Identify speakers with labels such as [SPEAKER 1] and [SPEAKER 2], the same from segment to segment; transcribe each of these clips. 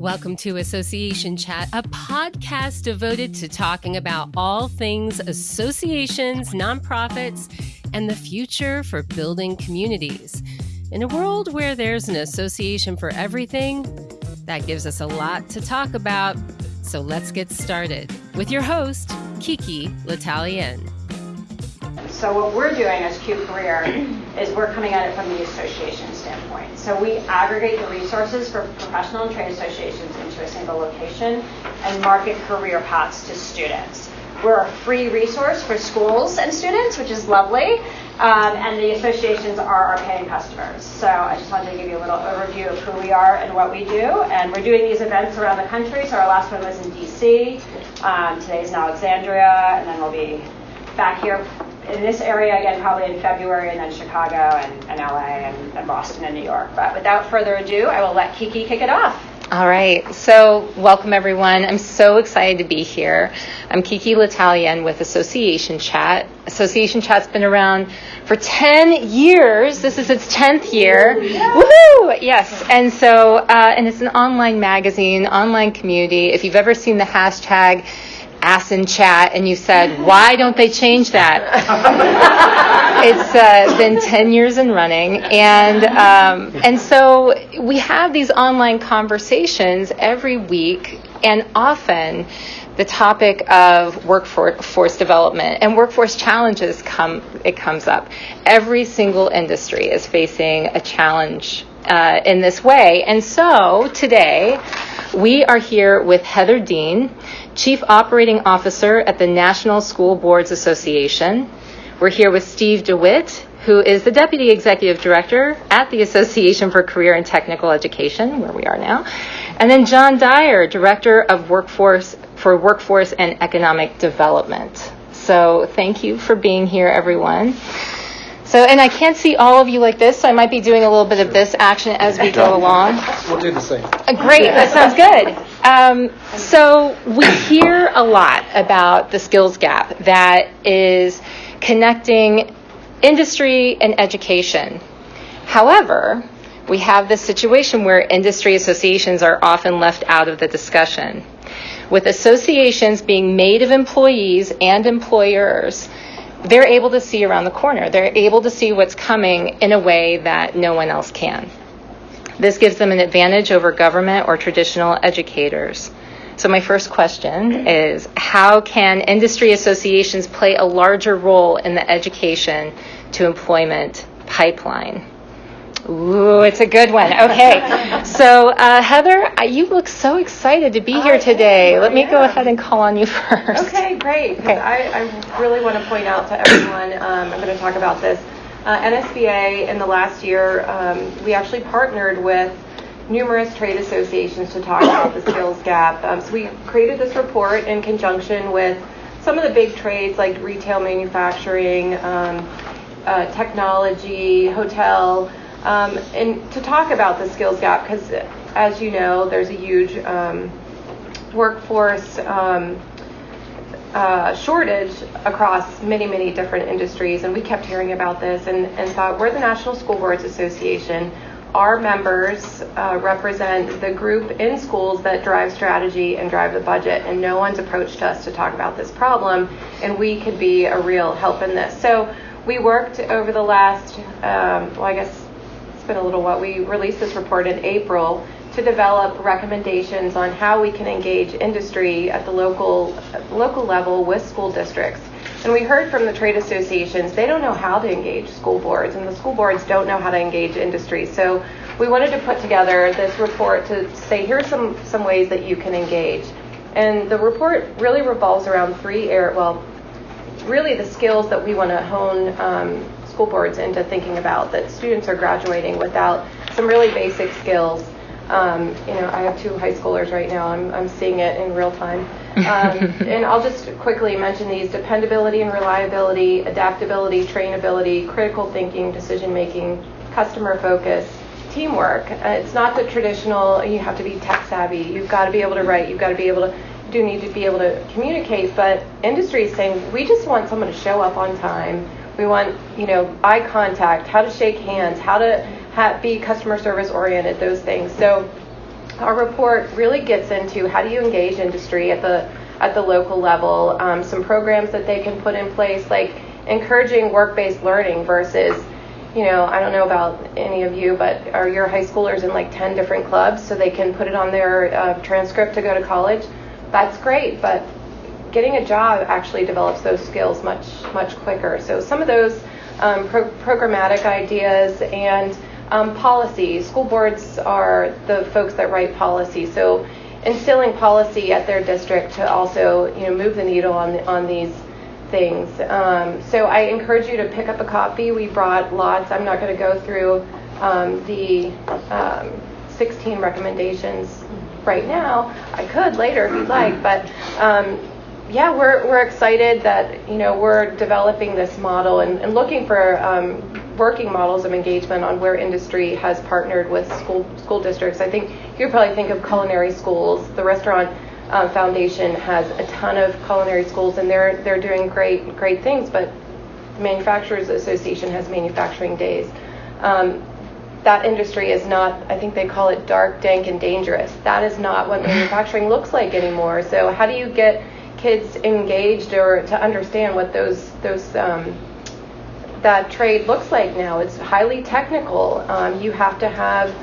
[SPEAKER 1] Welcome to Association Chat, a podcast devoted to talking about all things associations, nonprofits, and the future for building communities. In a world where there's an association for everything, that gives us a lot to talk about. So let's get started with your host, Kiki L'Italien.
[SPEAKER 2] So what we're doing as Q Career is we're coming at it from the association So we aggregate the resources for professional and trade associations into a single location and market career paths to students. We're a free resource for schools and students, which is lovely. Um, and the associations are our paying customers. So I just wanted to give you a little overview of who we are and what we do. And we're doing these events around the country. So our last one was in DC. Um, today's in Alexandria, and then we'll be back here in this area again probably in February, and then Chicago and, and LA and, and Boston and New York. But without further ado, I will let Kiki kick it off.
[SPEAKER 3] All right. So, welcome everyone. I'm so excited to be here. I'm Kiki L'Italien with Association Chat. Association Chat's been around for 10 years. This is its 10th year. Woohoo! Yes. And so, uh, and it's an online magazine, online community. If you've ever seen the hashtag ASIN chat and you said, why don't they change that? it's uh, been 10 years in running. And, um, and so we have these online conversations every week and often the topic of workforce development and workforce challenges come it comes up every single industry is facing a challenge uh, in this way and so today we are here with heather dean Chief Operating Officer at the National School Boards Association. We're here with Steve DeWitt, who is the Deputy Executive Director at the Association for Career and Technical Education, where we are now. And then John Dyer, Director of Workforce for Workforce and Economic Development. So thank you for being here, everyone. So, and I can't see all of you like this, so I might be doing a little bit of this action as we go along.
[SPEAKER 4] We'll do the same. Uh,
[SPEAKER 3] great, that sounds good. Um, so, we hear a lot about the skills gap that is connecting industry and education. However, we have this situation where industry associations are often left out of the discussion. With associations being made of employees and employers, they're able to see around the corner. They're able to see what's coming in a way that no one else can. This gives them an advantage over government or traditional educators. So, my first question is How can industry associations play a larger role in the education to employment pipeline? Ooh, it's a good one. Okay. so, uh, Heather, you look so excited to be here today. Let me go ahead and call on you first.
[SPEAKER 5] Okay, great. Okay. I, I, really want to point out to everyone, um, I'm going to talk about this. Uh, NSBA, in the last year, um, we actually partnered with numerous trade associations to talk about the skills gap. Um, so, we created this report in conjunction with some of the big trades like retail manufacturing, um, uh, technology, hotel um, and to talk about the skills gap, because as you know, there's a huge um, workforce um, uh, shortage across many, many different industries, and we kept hearing about this and, and thought we're the National School Boards Association. Our members uh, represent the group in schools that drive strategy and drive the budget, and no one's approached us to talk about this problem, and we could be a real help in this. So we worked over the last, um, well, I guess been a little while. We released this report in April to develop recommendations on how we can engage industry at the local local level with school districts. And we heard from the trade associations, they don't know how to engage school boards, and the school boards don't know how to engage industry. So we wanted to put together this report to say, here's some, some ways that you can engage. And the report really revolves around three areas, well, really the skills that we want to hone um, school boards into thinking about that students are graduating without some really basic skills. Um, you know, I have two high schoolers right now. I'm, I'm seeing it in real time. Um, and I'll just quickly mention these dependability and reliability, adaptability, trainability, critical thinking, decision making, customer focus, teamwork. Uh, it's not the traditional, you have to be tech savvy, you've got to be able to write, you've got to be able to, do need to be able to communicate, but industry is saying we just want someone to show up on time we want, you know, eye contact, how to shake hands, how to ha- be customer service oriented, those things. So our report really gets into how do you engage industry at the at the local level, um, some programs that they can put in place, like encouraging work-based learning versus you know, I don't know about any of you, but are your high schoolers in like 10 different clubs so they can put it on their uh, transcript to go to college? That's great, but getting a job actually develops those skills much, much quicker. So some of those um, pro- programmatic ideas and um, policy. School boards are the folks that write policy. So instilling policy at their district to also, you know, move the needle on, on these things. Um, so I encourage you to pick up a copy. We brought lots. I'm not going to go through um, the um, 16 recommendations right now. I could later if you'd like, but um, yeah, we're, we're excited that you know we're developing this model and, and looking for um, working models of engagement on where industry has partnered with school school districts. I think you probably think of culinary schools, the restaurant um, Foundation has a ton of culinary schools, and they're they're doing great great things. But the Manufacturers Association has manufacturing days. Um, that industry is not. I think they call it dark, dank, and dangerous. That is not what manufacturing looks like anymore. So how do you get kids engaged or to understand what those those um, that trade looks like now? It's highly technical. Um, you have to have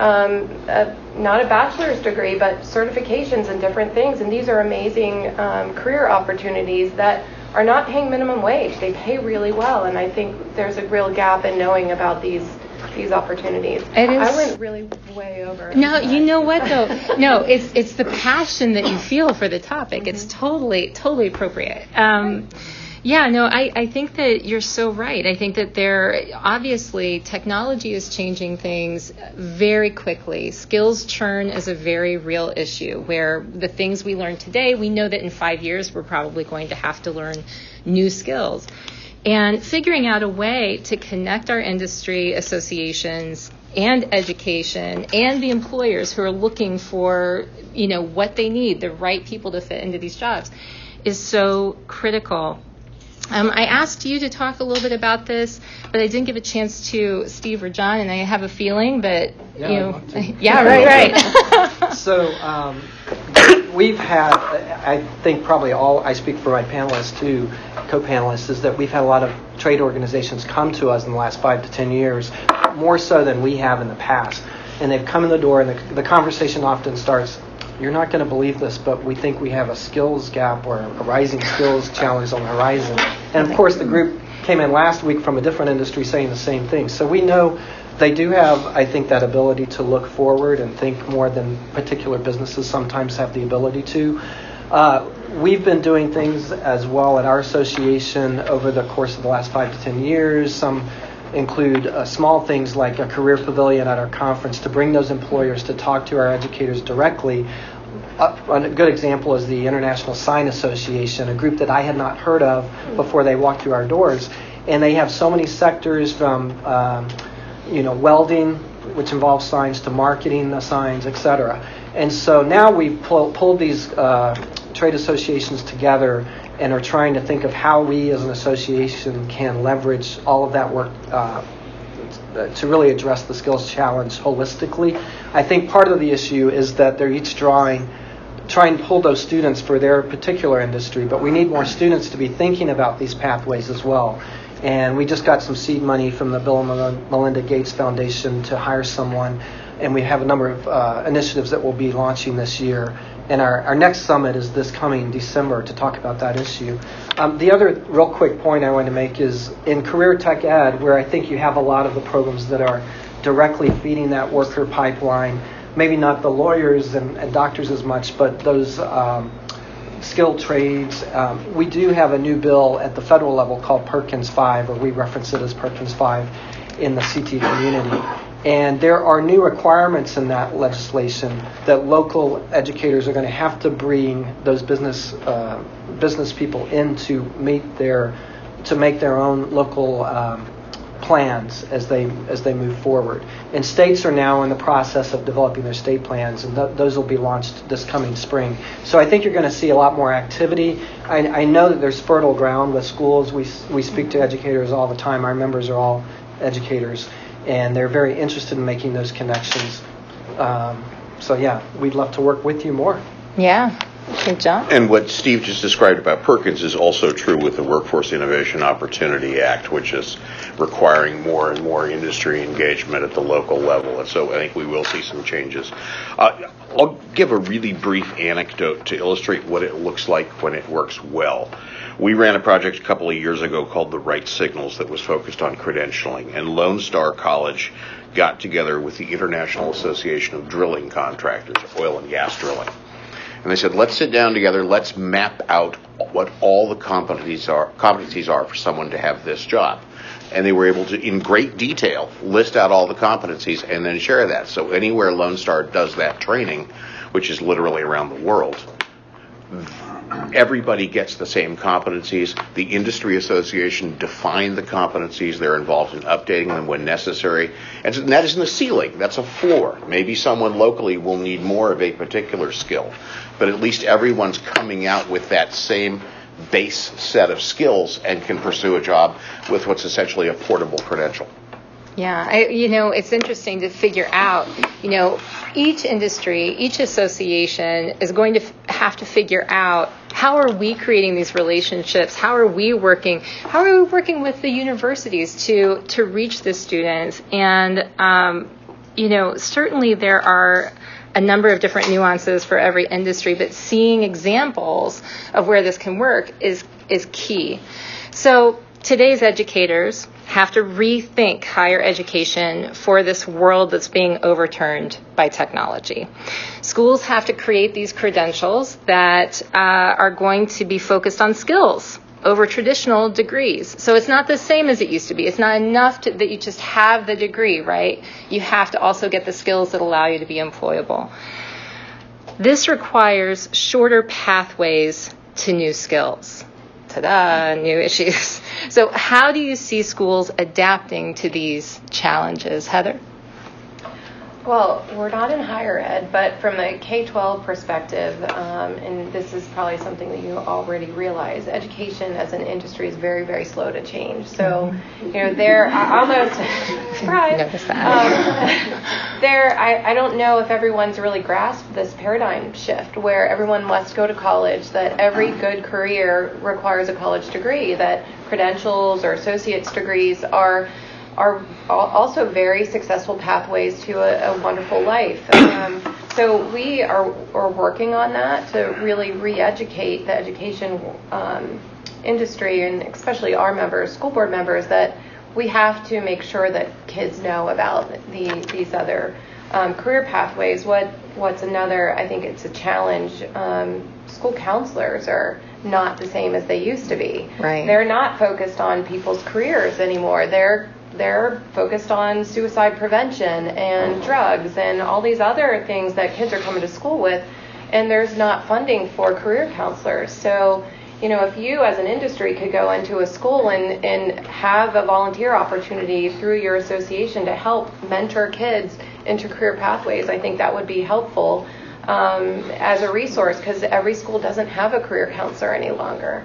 [SPEAKER 5] um, a, not a bachelor's degree, but certifications and different things. And these are amazing um, career opportunities that are not paying minimum wage. They pay really well, and I think there's a real gap in knowing about these these opportunities.
[SPEAKER 3] It is.
[SPEAKER 5] I went really way over.
[SPEAKER 3] No, you know what though? No, it's it's the passion that you feel for the topic. It's
[SPEAKER 5] Mm-hmm.
[SPEAKER 3] totally totally appropriate. Um, yeah, no, I, I think that you're so right. I think that there obviously technology is changing things very quickly. Skills churn is a very real issue where the things we learn today, we know that in five years we're probably going to have to learn new skills. And figuring out a way to connect our industry associations and education and the employers who are looking for, you know, what they need, the right people to fit into these jobs is so critical. Um, I asked you to talk a little bit about this, but I didn't give a chance to Steve or John, and I have a feeling, but
[SPEAKER 4] Yeah,
[SPEAKER 3] you know,
[SPEAKER 4] love to.
[SPEAKER 3] yeah, right, right.
[SPEAKER 4] So um, we've had, I think probably all, I speak for my panelists too, co-panelists, is that we've had a lot of trade organizations come to us in the last five to 10 years, more so than we have in the past. And they've come in the door and the, the conversation often starts, you're not going to believe this, but we think we have a skills gap or a rising skills challenge on the horizon. And of course, the group came in last week from a different industry saying the same thing. So we know they do have, I think, that ability to look forward and think more than particular businesses sometimes have the ability to. Uh, we've been doing things as well at our association over the course of the last five to ten years. Some include uh, small things like a career pavilion at our conference to bring those employers to talk to our educators directly. Uh, a good example is the International Sign Association, a group that I had not heard of before they walked through our doors. And they have so many sectors from, um, you know, welding, which involves signs, to marketing the signs, etc. And so now we've pull, pulled these uh, trade associations together and are trying to think of how we as an association can leverage all of that work uh, to really address the skills challenge holistically. I think part of the issue is that they're each drawing, trying and pull those students for their particular industry, but we need more students to be thinking about these pathways as well. And we just got some seed money from the Bill and Melinda Gates Foundation to hire someone, and we have a number of uh, initiatives that we'll be launching this year. And our, our next summit is this coming December to talk about that issue. Um, the other real quick point I want to make is in career tech ed, where I think you have a lot of the programs that are directly feeding that worker pipeline, maybe not the lawyers and, and doctors as much, but those um, skilled trades. Um, we do have a new bill at the federal level called Perkins 5, or we reference it as Perkins 5 in the CT community. And there are new requirements in that legislation that local educators are going to have to bring those business uh, business people in to meet their to make their own local um, plans as they as they move forward. And states are now in the process of developing their state plans, and th- those will be launched this coming spring. So I think you're going to see a lot more activity. I, I know that there's fertile ground with schools. We we speak to educators all the time. Our members are all educators, and they're very interested in making those connections. Um, so yeah, we'd love to work with you more.
[SPEAKER 3] Yeah. Okay, John?
[SPEAKER 6] And what Steve just described about Perkins is also true with the Workforce Innovation Opportunity Act, which is requiring more and more industry engagement at the local level. And so I think we will see some changes. Uh, I'll give a really brief anecdote to illustrate what it looks like when it works well. We ran a project a couple of years ago called the Right Signals that was focused on credentialing, and Lone Star College got together with the International Association of Drilling Contractors, oil and gas drilling. And they said, let's sit down together, let's map out what all the competencies are, competencies are for someone to have this job. And they were able to, in great detail, list out all the competencies and then share that. So anywhere Lone Star does that training, which is literally around the world, everybody gets the same competencies. The industry association defined the competencies. They're involved in updating them when necessary. And that isn't a ceiling, that's a floor. Maybe someone locally will need more of a particular skill, but at least everyone's coming out with that same base set of skills and can pursue a job with what's essentially a portable credential.
[SPEAKER 3] Yeah, I, you know, it's interesting to figure out, you know, each industry, each association is going to f- have to figure out how are we creating these relationships? How are we working? How are we working with the universities to to reach the students? And um, you know, certainly there are a number of different nuances for every industry, but seeing examples of where this can work is is key. So today's educators have to rethink higher education for this world that's being overturned by technology. Schools have to create these credentials that uh, are going to be focused on skills over traditional degrees. So it's not the same as it used to be. It's not enough to, that you just have the degree, right? You have to also get the skills that allow you to be employable. This requires shorter pathways to new skills ta-da, new issues. So how do you see schools adapting to these challenges, Heather?
[SPEAKER 5] Well, we're not in higher ed, but from a K 12 perspective, um, and this is probably something that you already realize, education as an industry is very, very slow to change. So, you know, there, I almost, surprise.
[SPEAKER 3] Notice that.
[SPEAKER 5] Um, there, I, I don't know if everyone's really grasped this paradigm shift where everyone must go to college, that every good career requires a college degree, that credentials or associate's degrees are are also very successful pathways to a, a wonderful life. Um, so we are, are working on that to really re-educate the education um, industry and especially our members, school board members, that we have to make sure that kids know about the, these other um, career pathways. What what's another? I think it's a challenge. Um, school counselors are not the same as they used to be.
[SPEAKER 3] Right.
[SPEAKER 5] They're not focused on people's careers anymore. They're they're focused on suicide prevention and drugs and all these other things that kids are coming to school with, and there's not funding for career counselors. So, you know, if you as an industry could go into a school and, and have a volunteer opportunity through your association to help mentor kids into career pathways, I think that would be helpful um, as a resource because every school doesn't have a career counselor any longer.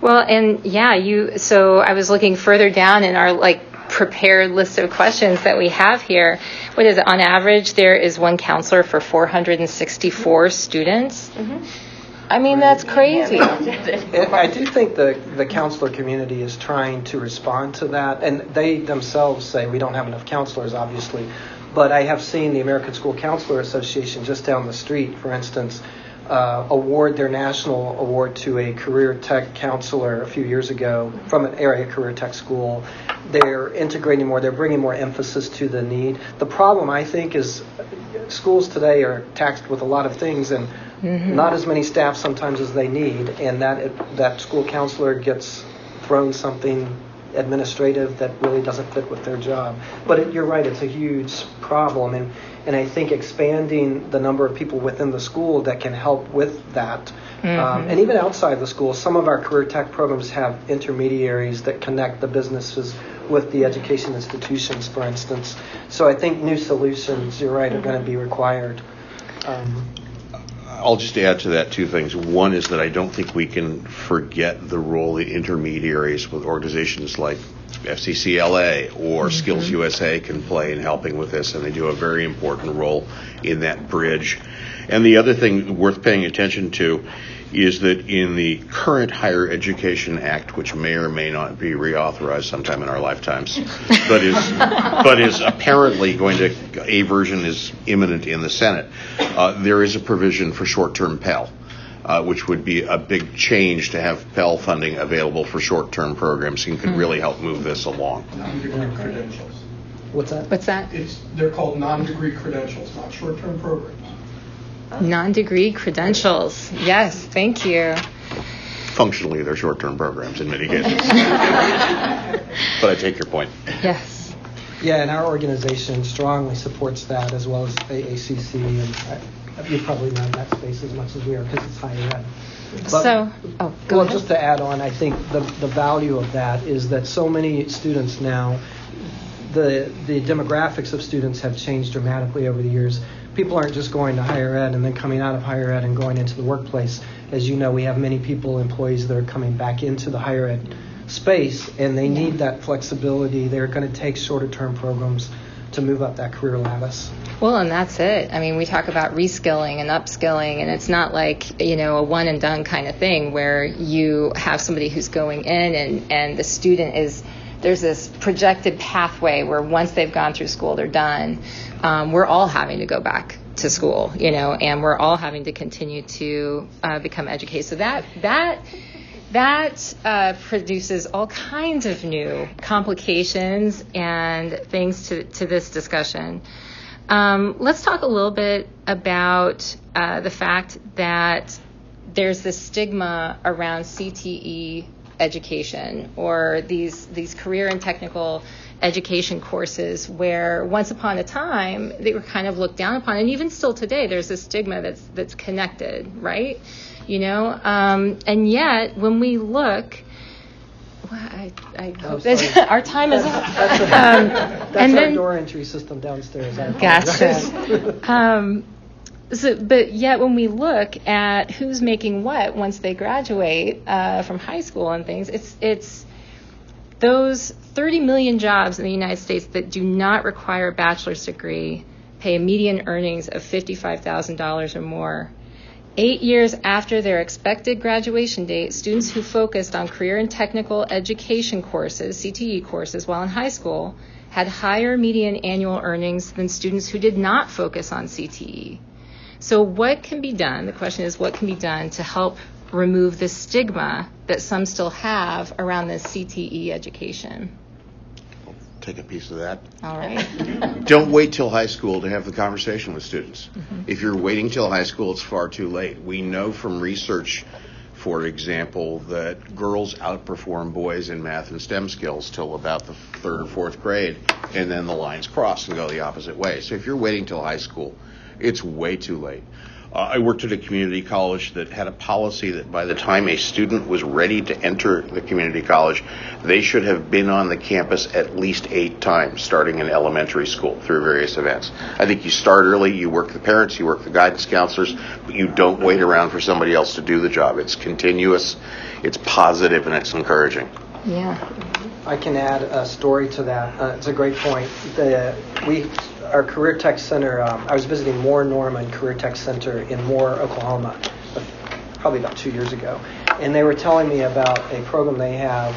[SPEAKER 3] Well, and yeah, you. So I was looking further down in our like prepared list of questions that we have here. What is it? On average, there is one counselor for 464 students. Mm-hmm. I mean, that's crazy.
[SPEAKER 4] I do think the, the counselor community is trying to respond to that, and they themselves say we don't have enough counselors, obviously. But I have seen the American School Counselor Association just down the street, for instance, uh, award their national award to a career tech counselor a few years ago from an area career tech school. They're integrating more, they're bringing more emphasis to the need. The problem, I think, is schools today are taxed with a lot of things and mm-hmm. not as many staff sometimes as they need, and that, that school counselor gets thrown something administrative that really doesn't fit with their job. But it, you're right, it's a huge problem. And and I think expanding the number of people within the school that can help with that. Um, mm-hmm. Um, and even outside the school, some of our career tech programs have intermediaries that connect the businesses with the education institutions, for instance. So I think new solutions, you're right, are going to be required. Um,
[SPEAKER 6] I'll just add to that two things. One is that I don't think we can forget the role of intermediaries with organizations like FCCLA or Skills USA can play in helping with this, and they do a very important role in that bridge. And the other thing worth paying attention to is that in the current Higher Education Act, which may or may not be reauthorized sometime in our lifetimes, but is but is apparently going to a version is imminent in the Senate. Uh, there is a provision for short-term Pell. Uh, which would be a big change to have Pell funding available for short-term programs and could really help move this along.
[SPEAKER 7] non-degree credentials.
[SPEAKER 4] What's that?
[SPEAKER 3] What's that?
[SPEAKER 7] It's, they're called non-degree credentials, not short-term programs.
[SPEAKER 3] Non-degree credentials. Yes, thank you.
[SPEAKER 6] Functionally, they're short-term programs in many cases. but I take your point.
[SPEAKER 3] Yes.
[SPEAKER 4] Yeah, and our organization strongly supports that as well as AACC, and I- you've probably known that space as much as we are because it's higher ed. But-
[SPEAKER 3] So, oh, go
[SPEAKER 4] Well,
[SPEAKER 3] ahead.
[SPEAKER 4] just to add on, I think the, the value of that is that so many students now, the, the demographics of students have changed dramatically over the years. People aren't just going to higher ed and then coming out of higher ed and going into the workplace. As you know, we have many people, employees that are coming back into the higher ed space, and they need that flexibility. They're going to take shorter term programs to move up that career lattice.
[SPEAKER 3] Well, and that's it. I mean, we talk about reskilling and upskilling, and it's not like, you know, a one and done kind of thing where you have somebody who's going in and, and the student is, there's this projected pathway where once they've gone through school, they're done. Um, we're all having to go back to school, you know, and we're all having to continue to uh, become educated. So that, that, that uh, produces all kinds of new complications and things to, to this discussion. Um, let's talk a little bit about uh, the fact that there's this stigma around CTE education or these these career and technical education courses where once upon a time they were kind of looked down upon and even still today there's a stigma that's that's connected right you know um, and yet when we look well, I, I hope our time is up.
[SPEAKER 4] That's,
[SPEAKER 3] Um,
[SPEAKER 4] that's
[SPEAKER 3] and
[SPEAKER 4] our
[SPEAKER 3] then-
[SPEAKER 4] door entry system downstairs.
[SPEAKER 3] Gotcha. um, so, but yet, when we look at who's making what once they graduate uh, from high school and things, it's it's those 30 million jobs in the United States that do not require a bachelor's degree pay a median earnings of $55,000 or more. Eight years after their expected graduation date, students who focused on career and technical education courses, CTE courses, while in high school had higher median annual earnings than students who did not focus on CTE. So, what can be done? The question is, what can be done to help remove the stigma that some still have around this CTE education?
[SPEAKER 6] I'll Take a piece of that.
[SPEAKER 3] All right.
[SPEAKER 6] Don't wait till high school to have the conversation with students. Mm-hmm. If you're waiting till high school, it's far too late. We know from research, for example, that girls outperform boys in math and STEM skills till about the third or fourth grade, and then the lines cross and go the opposite way. So if you're waiting till high school, it's way too late. Uh, I worked at a community college that had a policy that by the time a student was ready to enter the community college, they should have been on the campus at least eight times, starting in elementary school through various events. I think you start early, you work the parents, you work the guidance counselors, but you don't wait around for somebody else to do the job. It's continuous, it's positive, and it's encouraging.
[SPEAKER 3] Yeah.
[SPEAKER 4] I can add a story to that. Uh, it's a great point. The, we, our Career Tech Center, um, I was visiting Moore Norman Career Tech Center in Moore, Oklahoma, uh, probably about two years ago. And they were telling me about a program they have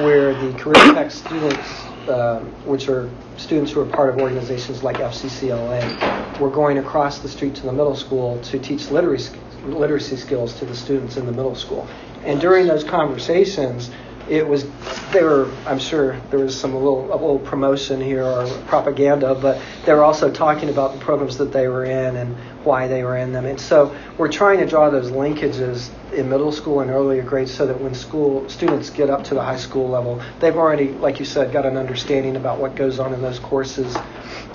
[SPEAKER 4] where the Career Tech students, um, which are students who are part of organizations like FCCLA, were going across the street to the middle school to teach literacy, literacy skills to the students in the middle school. And during those conversations, it was they were I'm sure there was some a little a little promotion here or propaganda, but they were also talking about the programs that they were in and why they were in them. And so we're trying to draw those linkages in middle school and earlier grades so that when school students get up to the high school level, they've already, like you said, got an understanding about what goes on in those courses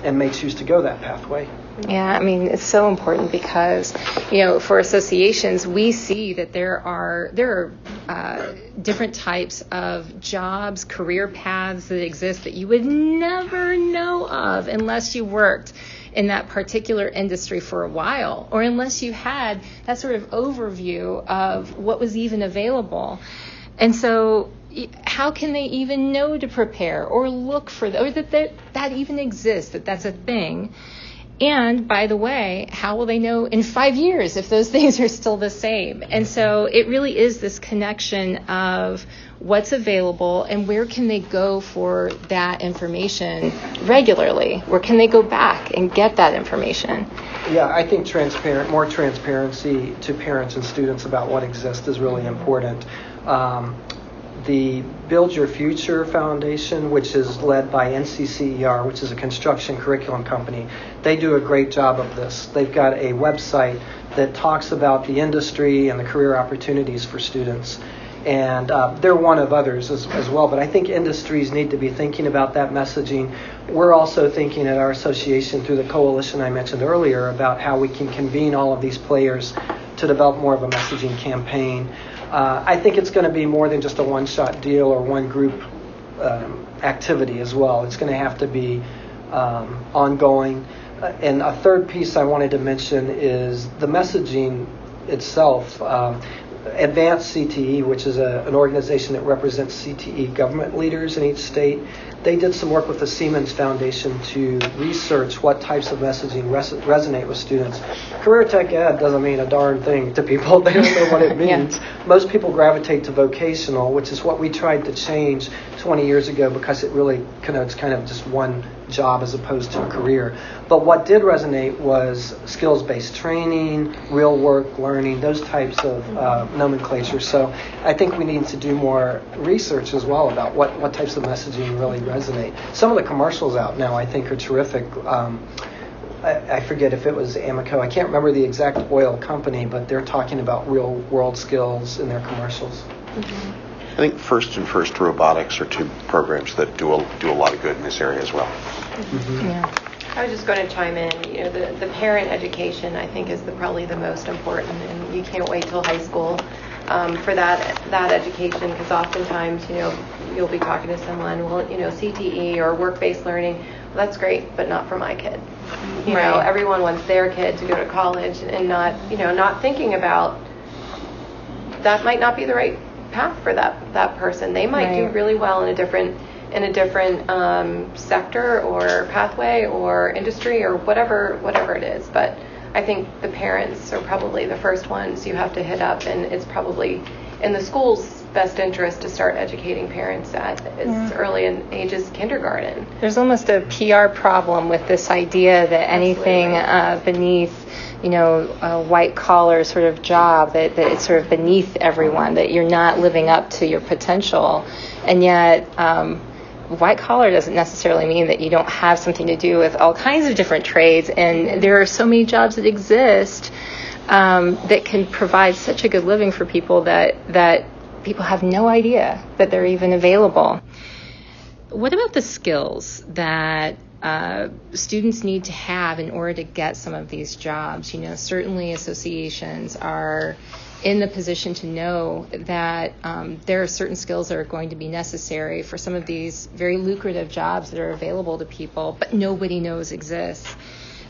[SPEAKER 4] and may choose to go that pathway.
[SPEAKER 3] Yeah, I mean it's so important because you know for associations we see that there are there are uh, different types of jobs, career paths that exist that you would never know of unless you worked in that particular industry for a while or unless you had that sort of overview of what was even available. And so how can they even know to prepare or look for that, or that that, that even exists, that that's a thing? And by the way, how will they know in five years if those things are still the same? And so it really is this connection of what's available and where can they go for that information regularly? Where can they go back and get that information?
[SPEAKER 4] Yeah, I think transparent, more transparency to parents and students about what exists is really important. Um, the Build Your Future Foundation, which is led by NCCER, which is a construction curriculum company, they do a great job of this. They've got a website that talks about the industry and the career opportunities for students. And uh, they're one of others as, as well. But I think industries need to be thinking about that messaging. We're also thinking at our association through the coalition I mentioned earlier about how we can convene all of these players to develop more of a messaging campaign. Uh, I think it's going to be more than just a one shot deal or one group um, activity as well. It's going to have to be um, ongoing. Uh, and a third piece I wanted to mention is the messaging itself. Um, Advanced CTE, which is a, an organization that represents CTE government leaders in each state, they did some work with the Siemens Foundation to research what types of messaging res- resonate with students. Career tech ed doesn't mean a darn thing to people. They don't know what it means. yeah. Most people gravitate to vocational, which is what we tried to change 20 years ago because it really connotes kind of just one job as opposed to a career. But what did resonate was skills based training, real work learning, those types of uh, nomenclature. So I think we need to do more research as well about what, what types of messaging really resonate. Some of the commercials out now I think are terrific. Um, I, forget if it was Amoco. I can't remember the exact oil company, but they're talking about real world skills in their commercials.
[SPEAKER 6] Mm-hmm. I think First and First Robotics are two programs that do a, do a lot of good in this area as well.
[SPEAKER 3] Mm-hmm. Yeah.
[SPEAKER 5] I was just going to chime in. You know, the, the parent education I think is the, probably the most important, and you can't wait till high school um, for that that education because oftentimes you know you'll be talking to someone, well, you know, CTE or work-based learning. Well, that's great, but not for my kid. You right. know, everyone wants their kid to go to college and not you know not thinking about that might not be the right path for that that person. They might right. do really well in a different in a different um, sector or pathway or industry or whatever whatever it is. But I think the parents are probably the first ones you have to hit up, and it's probably in the school's best interest to start educating parents at as yeah. early in age as kindergarten.
[SPEAKER 3] There's almost a PR problem with this idea that anything uh, beneath you know, a white collar sort of job that, that it's sort of beneath everyone, that you're not living up to your potential. And yet, um, white collar doesn't necessarily mean that you don't have something to do with all kinds of different trades. And there are so many jobs that exist um, that can provide such a good living for people that, that people have no idea that they're even available. What about the skills that uh, students need to have in order to get some of these jobs. You know, certainly associations are in the position to know that um, there are certain skills that are going to be necessary for some of these very lucrative jobs that are available to people, but nobody knows exist.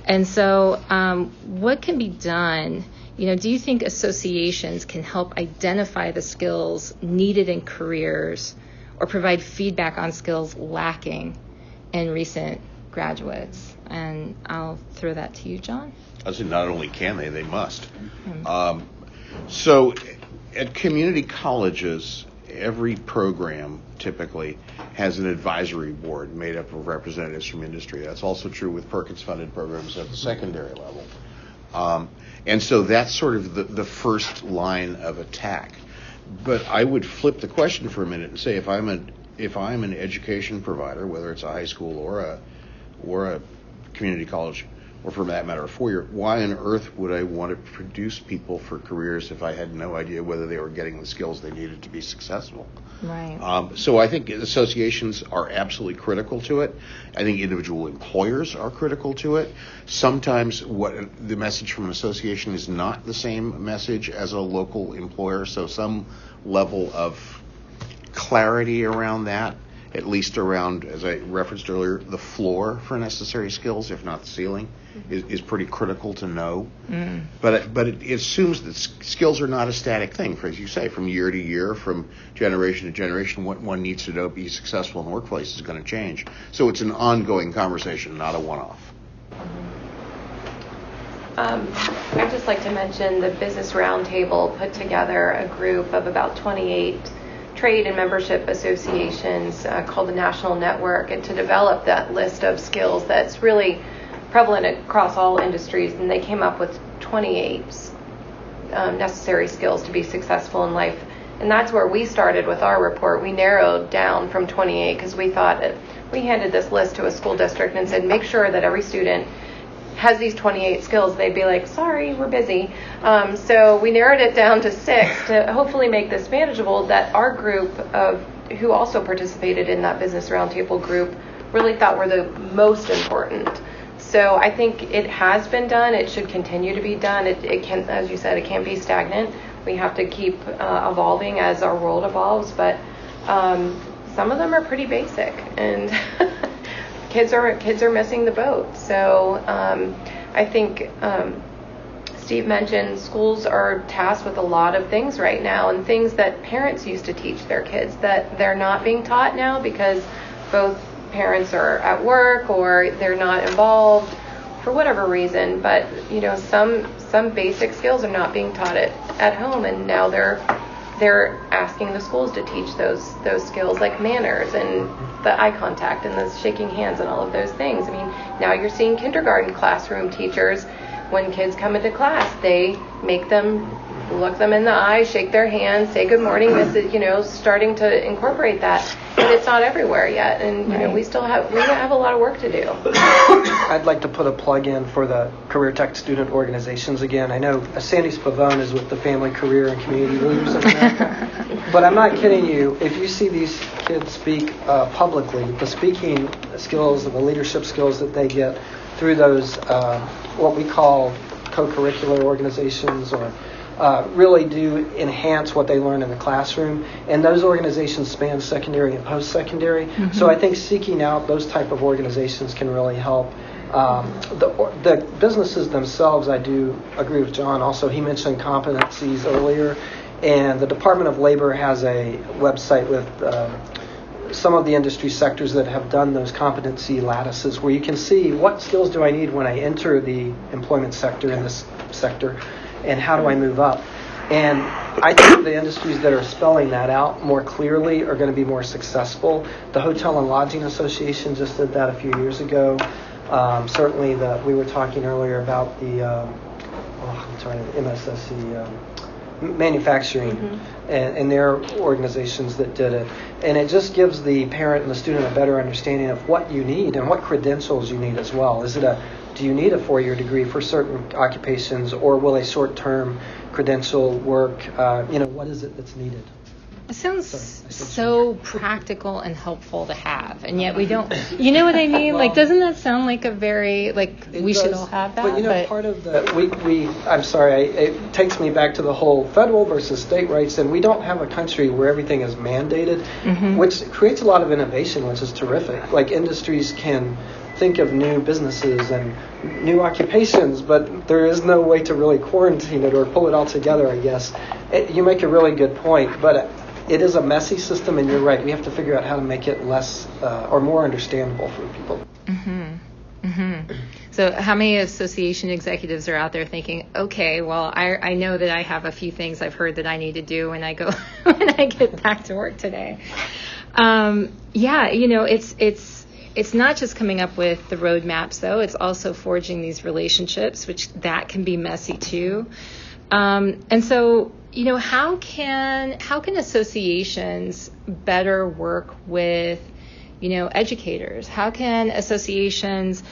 [SPEAKER 3] And so, um, what can be done? You know, do you think associations can help identify the skills needed in careers or provide feedback on skills lacking in recent graduates. And I'll throw that to you, John.
[SPEAKER 6] I said not only can they, they must. Mm-hmm. Um, so at community colleges, every program typically has an advisory board made up of representatives from industry. That's also true with Perkins funded programs at the secondary level. Um, and so that's sort of the, the first line of attack. But I would flip the question for a minute and say if I'm a if I'm an education provider, whether it's a high school or a or a community college, or for that matter, a four year, why on earth would I want to produce people for careers if I had no idea whether they were getting the skills they needed to be successful?
[SPEAKER 3] Right.
[SPEAKER 6] Um, so I think associations are absolutely critical to it. I think individual employers are critical to it. Sometimes what the message from an association is not the same message as a local employer, so some level of clarity around that at least around, as I referenced earlier, the floor for necessary skills, if not the ceiling, is, is pretty critical to know. But it, but it, it assumes that skills are not a static thing. For as you say, from year to year, from generation to generation, what one needs to know to be successful in the workplace is going to change. So it's an ongoing conversation, not a one-off.
[SPEAKER 5] Um, I'd just like to mention the Business Roundtable put together a group of about 28 trade and membership associations uh, called the National Network and to develop that list of skills that's really prevalent across all industries. And they came up with 28 um, necessary skills to be successful in life. And that's where we started with our report. We narrowed down from 28 because we thought we handed this list to a school district and said, make sure that every student has these 28 skills, they'd be like, sorry, we're busy. Um, so we narrowed it down to six to hopefully make this manageable. That our group of who also participated in that business roundtable group really thought were the most important. So I think it has been done. It should continue to be done. It, it can, as you said, it can't be stagnant. We have to keep uh, evolving as our world evolves. But um, some of them are pretty basic, and kids are kids are missing the boat. So um, I think um, Steve mentioned schools are tasked with a lot of things right now, and things that parents used to teach their kids that they're not being taught now because both parents are at work or they're not involved for whatever reason. But you know, some some basic skills are not being taught at, at home, and now they're they're asking the schools to teach those those skills like manners and the eye contact and the shaking hands and all of those things. I mean, now you're seeing kindergarten classroom teachers when kids come into class, they make them look them in the eye, shake their hands, say good morning. This is, you know, starting to incorporate that, and it's not everywhere yet. And you know, we still have we have a lot of work to do.
[SPEAKER 4] I'd like to put a plug in for the Career Tech student organizations again. I know Sandy Spavone is with the Family, Career, and Community Leaders of America. but I'm not kidding you. If you see these kids speak uh, publicly, the speaking skills and the leadership skills that they get through those, uh, what we call co-curricular organizations or uh, really do enhance what they learn in the classroom. And those organizations span secondary and post-secondary. So I think seeking out those type of organizations can really help. Um, the, the businesses themselves, I do agree with John. Also, he mentioned competencies earlier, and the Department of Labor has a website with. Uh, some of the industry sectors that have done those competency lattices where you can see what skills do I need when I enter the employment sector in this sector and how do I move up. And I think the industries that are spelling that out more clearly are going to be more successful. The Hotel and Lodging Association just did that a few years ago. Um, certainly, the, we were talking earlier about the um, oh, I'm sorry, MSSC um, manufacturing and, and their organizations that did it. And it just gives the parent and the student a better understanding of what you need and what credentials you need as well. Is it a do you need a four-year degree for certain occupations, or will a short-term credential work? Uh, you know, what is it that's needed?
[SPEAKER 3] It sounds
[SPEAKER 4] Sorry,
[SPEAKER 3] so practical and helpful to have, and yet we don't. You know what I mean? like, doesn't that sound like a very like we should all have that?
[SPEAKER 4] But you know, part of the we, we I'm sorry, I, it takes me back to the whole federal versus state rights, and we don't have a country where everything is mandated,
[SPEAKER 3] Mm-hmm.
[SPEAKER 4] which creates a lot of innovation, which is terrific. Like industries can think of new businesses and new occupations, but there is no way to really quarantine it or pull it all together. I guess it, you make a really good point, but. It is a messy system, and you're right. We have to figure out how to make it less uh, or more understandable for people. Hmm. Hmm.
[SPEAKER 3] So, how many association executives are out there thinking, okay, well, I, I know that I have a few things I've heard that I need to do when I go when I get back to work today. Um, yeah, you know, it's it's it's not just coming up with the roadmaps though; it's also forging these relationships, which that can be messy too. Um, and so, you know, how can how can associations better work with you know, educators? How can associations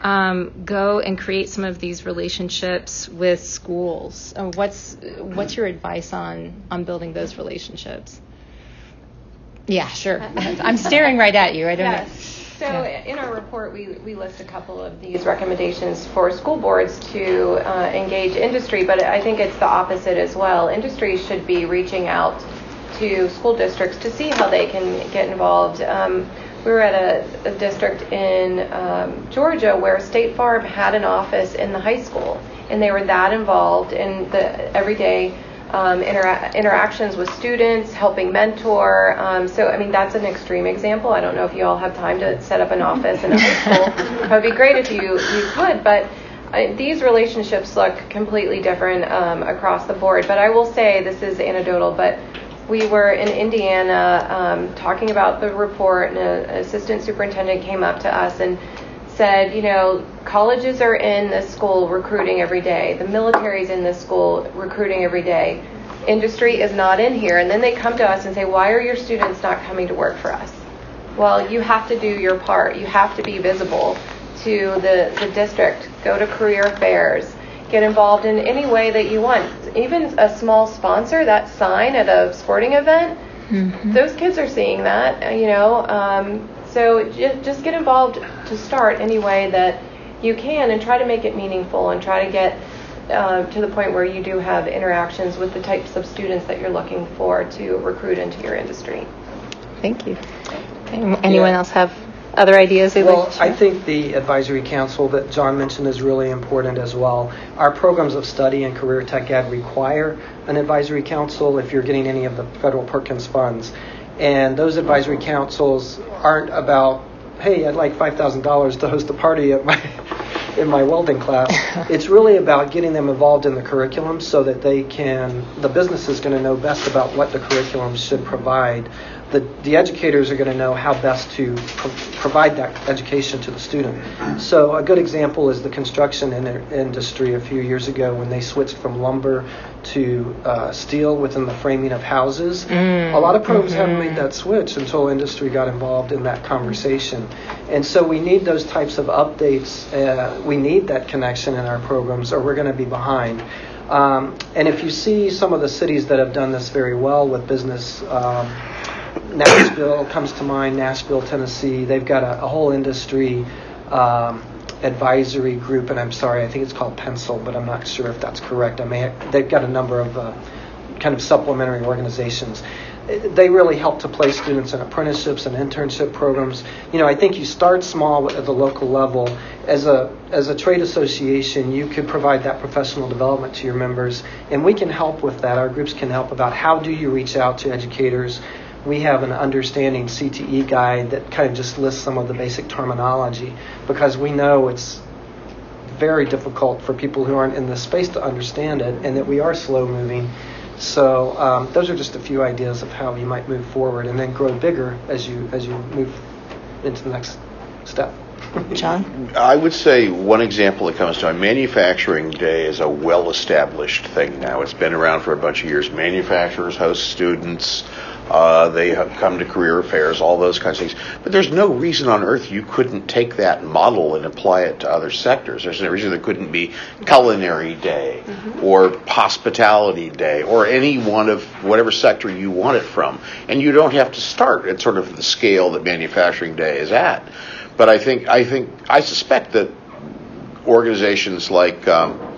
[SPEAKER 3] um, go and create some of these relationships with schools? Uh, what's what's your advice on on building those relationships? Yeah, sure. I'm staring right at you. I don't
[SPEAKER 5] Yes.
[SPEAKER 3] know.
[SPEAKER 5] So
[SPEAKER 3] Yeah.
[SPEAKER 5] in our report, we, we list a couple of these recommendations for school boards to uh, engage industry, but I think it's the opposite as well. Industry should be reaching out to school districts to see how they can get involved. Um, we were at a, a district in um, Georgia where State Farm had an office in the high school, and they were that involved in the everyday um, intera- interactions with students, helping mentor. Um, so, I mean, that's an extreme example. I don't know if you all have time to set up an office in a high school. It would be great if you, you could, but uh, these relationships look completely different um, across the board. But I will say, this is anecdotal, but we were in Indiana um, talking about the report, and an assistant superintendent came up to us and said, you know, colleges are in this school recruiting every day, the military's in this school recruiting every day. Industry is not in here. And then they come to us and say, why are your students not coming to work for us? Well, you have to do your part. You have to be visible to the, the district. Go to career fairs. Get involved in any way that you want. Even a small sponsor, that sign at a sporting event, mm-hmm. those kids are seeing that, you know. Um, so just get involved to start any way that you can and try to make it meaningful and try to get uh, to the point where you do have interactions with the types of students that you're looking for to recruit into your industry.
[SPEAKER 3] Thank you. Anyone yeah. else have other ideas?
[SPEAKER 4] Well, like I think the advisory council that John mentioned is really important as well. Our programs of study and career tech ed require an advisory council if you're getting any of the federal Perkins funds. And those advisory councils aren't about, hey, I'd like $5,000 to host a party at my in my welding class. it's really about getting them involved in the curriculum so that they can, the business is going to know best about what the curriculum should provide the, the educators are going to know how best to pro- provide that education to the student. So a good example is the construction in- industry a few years ago when they switched from lumber to uh, steel within the framing of houses. Mm. A lot of programs mm-hmm. haven't made that switch until industry got involved in that conversation. And so we need those types of updates. Uh, we need that connection in our programs or we're going to be behind. Um, and if you see some of the cities that have done this very well with business, um, Nashville comes to mind, Nashville, Tennessee. They've got a, a whole industry um, advisory group, and I'm sorry, I think it's called Pencil, but I'm not sure if that's correct. I may have, they've got a number of uh, kind of supplementary organizations. They really help to place students in apprenticeships and internship programs. You know, I think you start small at the local level. As a as a trade association, you could provide that professional development to your members, and we can help with that. Our groups can help about how do you reach out to educators we have an understanding CTE guide that kind of just lists some of the basic terminology because we know it's very difficult for people who aren't in the space to understand it and that we are slow moving. So um, those are just a few ideas of how you might move forward and then grow bigger as you as you move into the next step.
[SPEAKER 3] John?
[SPEAKER 6] I would say one example that comes to mind manufacturing day is a well established thing now. It's been around for a bunch of years. Manufacturers host students. Uh, they have come to career fairs, all those kinds of things. But there's no reason on earth you couldn't take that model and apply it to other sectors. There's no reason there couldn't be culinary day mm-hmm. or hospitality day or any one of whatever sector you want it from. And you don't have to start at sort of the scale that manufacturing day is at. But I think I think I suspect that organizations like um,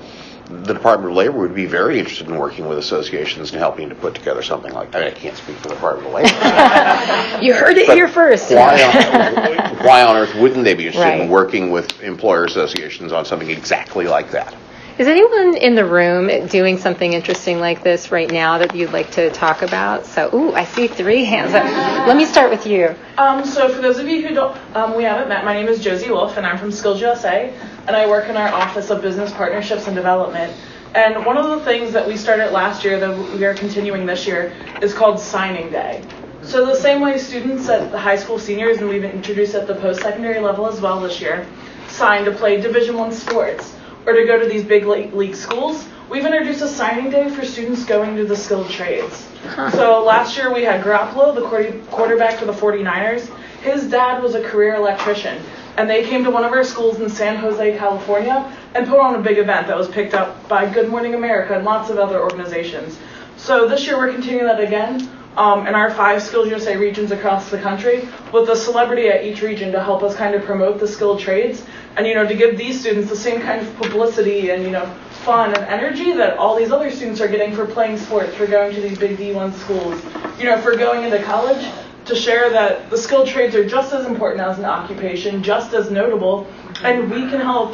[SPEAKER 6] the Department of Labor would be very interested in working with associations and helping to put together something like that. I, mean, I can't speak for the Department of Labor.
[SPEAKER 3] you heard it but here first.
[SPEAKER 6] Why on, why on, earth wouldn't they be interested right. in working with employer associations on something exactly like that?
[SPEAKER 3] Is anyone in the room doing something interesting like this right now that you'd like to talk about? So, ooh, I see three hands up. Let me start with you.
[SPEAKER 8] Um, so, for those of you who don't, um, we haven't met, my name is Josie Wolf, and I'm from Skills USA, and I work in our Office of Business Partnerships and Development. And one of the things that we started last year that we are continuing this year is called Signing Day. So, the same way students at the high school seniors, and we've introduced at the post secondary level as well this year, sign to play Division One sports or to go to these big league schools, we've introduced a signing day for students going to the skilled trades. Huh. So last year we had Garoppolo, the quarterback for the 49ers. His dad was a career electrician, and they came to one of our schools in San Jose, California, and put on a big event that was picked up by Good Morning America and lots of other organizations. So this year we're continuing that again um, in our five Skills USA regions across the country with a celebrity at each region to help us kind of promote the skilled trades and, you know, to give these students the same kind of publicity and, you know, fun and energy that all these other students are getting for playing sports, for going to these big D1 schools, you know, for going into college, to share that the skilled trades are just as important as an occupation, just as notable, and we can help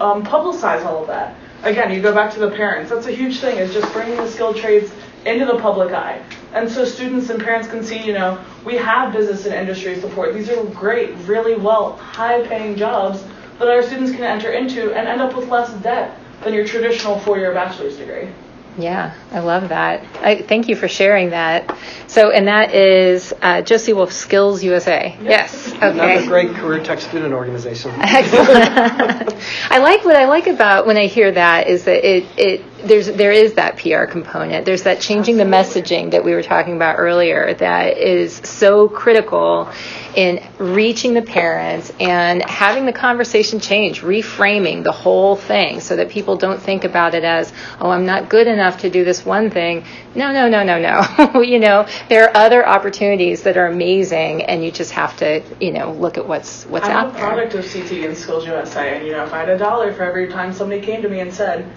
[SPEAKER 8] um, publicize all of that. Again, you go back to the parents. That's a huge thing, is just bringing the skilled trades into the public eye. And so students and parents can see, you know, we have business and industry support. These are great, really well, high paying jobs that our students can enter into and end up with less debt than your traditional four year bachelor's degree.
[SPEAKER 3] Yeah, I love that. I, thank you for sharing that. So, and that is uh, Josie Wolf Skills USA. Yes. Okay.
[SPEAKER 4] Another great career tech student organization.
[SPEAKER 3] Excellent. I like what I like about when I hear that is that it, it there's there is that PR component. There's that changing the messaging that we were talking about earlier that is so critical in reaching the parents and having the conversation change, reframing the whole thing so that people don't think about it as, oh, I'm not good enough to do this one thing. No, no, no, no, no. you know, there are other opportunities that are amazing and you just have to, you know, look at what's what's
[SPEAKER 8] I'm
[SPEAKER 3] out
[SPEAKER 8] a
[SPEAKER 3] there.
[SPEAKER 8] product of CT and Skills USA, and you know, if I had a dollar for every time somebody came to me and said,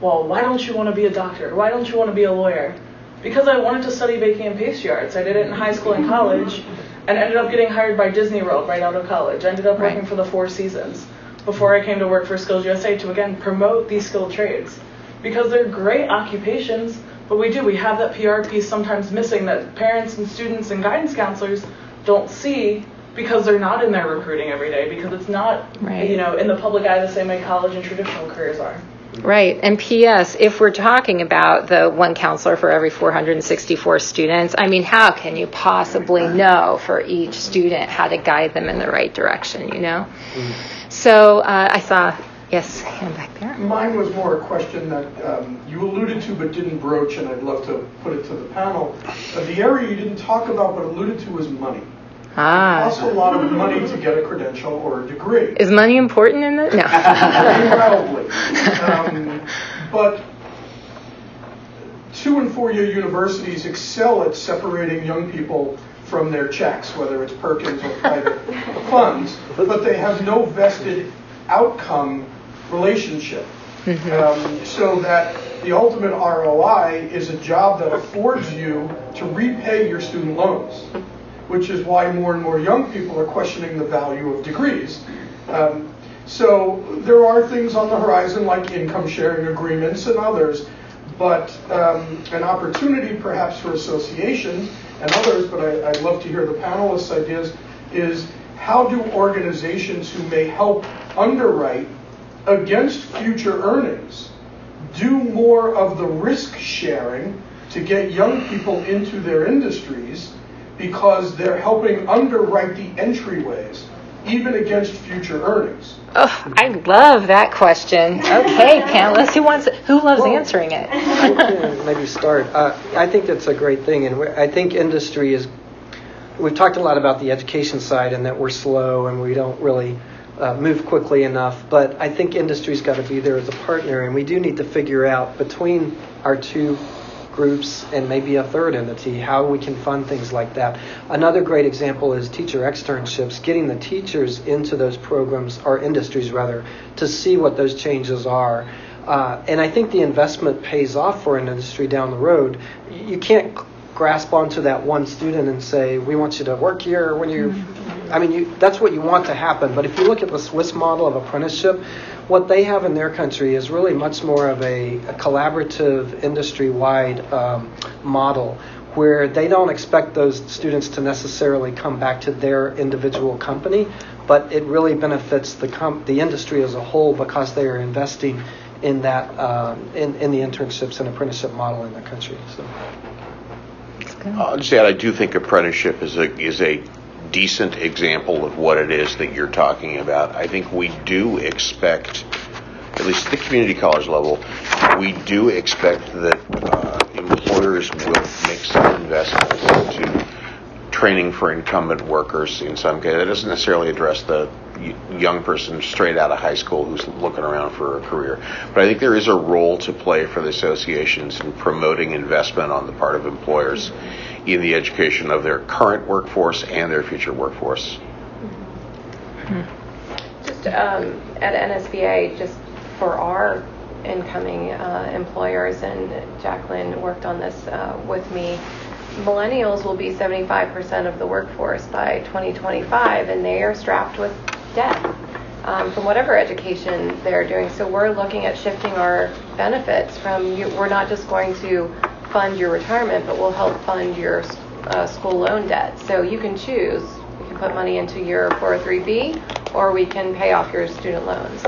[SPEAKER 8] well, why don't you want to be a doctor? Why don't you want to be a lawyer? Because I wanted to study baking and pastry arts. I did it in high school and college and ended up getting hired by Disney World right out of college. I ended up working
[SPEAKER 3] Right.
[SPEAKER 8] for the Four Seasons before I came to work for Skills USA to again promote these skilled trades because they're great occupations, but we do we have that PR piece sometimes missing that parents and students and guidance counselors don't see because they're not in there recruiting every day because it's not
[SPEAKER 3] Right.
[SPEAKER 8] you know in the public eye the same way college and traditional careers are.
[SPEAKER 3] Right. And P.S., if we're talking about the one counselor for every 464 students, I mean, how can you possibly know for each student how to guide them in the right direction, you know? So uh, I saw, yes, hand back there.
[SPEAKER 7] Mine was more a question that um, you alluded to but didn't broach, and I'd love to put it to the panel. Uh, The area you didn't talk about but alluded to was money.
[SPEAKER 3] Ah.
[SPEAKER 7] Costs a lot of money to get a credential or a degree.
[SPEAKER 3] Is money important in the? No.
[SPEAKER 7] Probably. Um, But two and four-year universities excel at separating young people from their checks, whether it's Perkins or private funds, but they have no vested outcome relationship. Um, So that the ultimate ROI is a job that affords you to repay your student loans, which is why more and more young people are questioning the value of degrees. Um, So there are things on the horizon like income sharing agreements and others, but um, an opportunity perhaps for associations and others, but I- I'd love to hear the panelists' ideas, is how do organizations who may help underwrite against future earnings do more of the risk sharing to get young people into their industries because they're helping underwrite the entryways even against future earnings.
[SPEAKER 3] Oh, I love that question. Okay, panelists, who wants? Who loves answering it?
[SPEAKER 4] I maybe start. Uh, I think that's a great thing, and I think industry is. We've talked a lot about the education side and that we're slow and we don't really uh, move quickly enough. But I think industry's got to be there as a partner, and we do need to figure out between our two groups and maybe a third entity how we can fund things like that. Another great example is teacher externships, getting the teachers into those programs or industries rather to see what those changes are. Uh, and I think the investment pays off for an industry down the road. You can't grasp onto that one student and say, "We want you to work here." When you, I mean, you, that's what you want to happen. But if you look at the Swiss model of apprenticeship, what they have in their country is really much more of a, a collaborative, industry-wide um, model where they don't expect those students to necessarily come back to their individual company, but it really benefits the com- the industry as a whole because they are investing in that um, in, in the internships and apprenticeship model in their country. So.
[SPEAKER 6] I'll just add, I do think apprenticeship is a is a decent example of what it is that you're talking about. I think we do expect, at least at the community college level, we do expect that uh, employers will make some investments into training for incumbent workers in some case. That doesn't necessarily address the young person straight out of high school who's looking around for a career. But I think there is a role to play for the associations in promoting investment on the part of employers in the education of their current workforce and their future workforce.
[SPEAKER 5] Just um, at NSBA, just for our incoming uh, employers, and Jacqueline worked on this uh, with me. Millennials will be 75% of the workforce by 2025, and they are strapped with debt um, from whatever education they're doing. So we're looking at shifting our benefits from you, we're not just going to fund your retirement, but we'll help fund your uh, school loan debt. So you can choose. You can put money into your 403b, or we can pay off your student loans.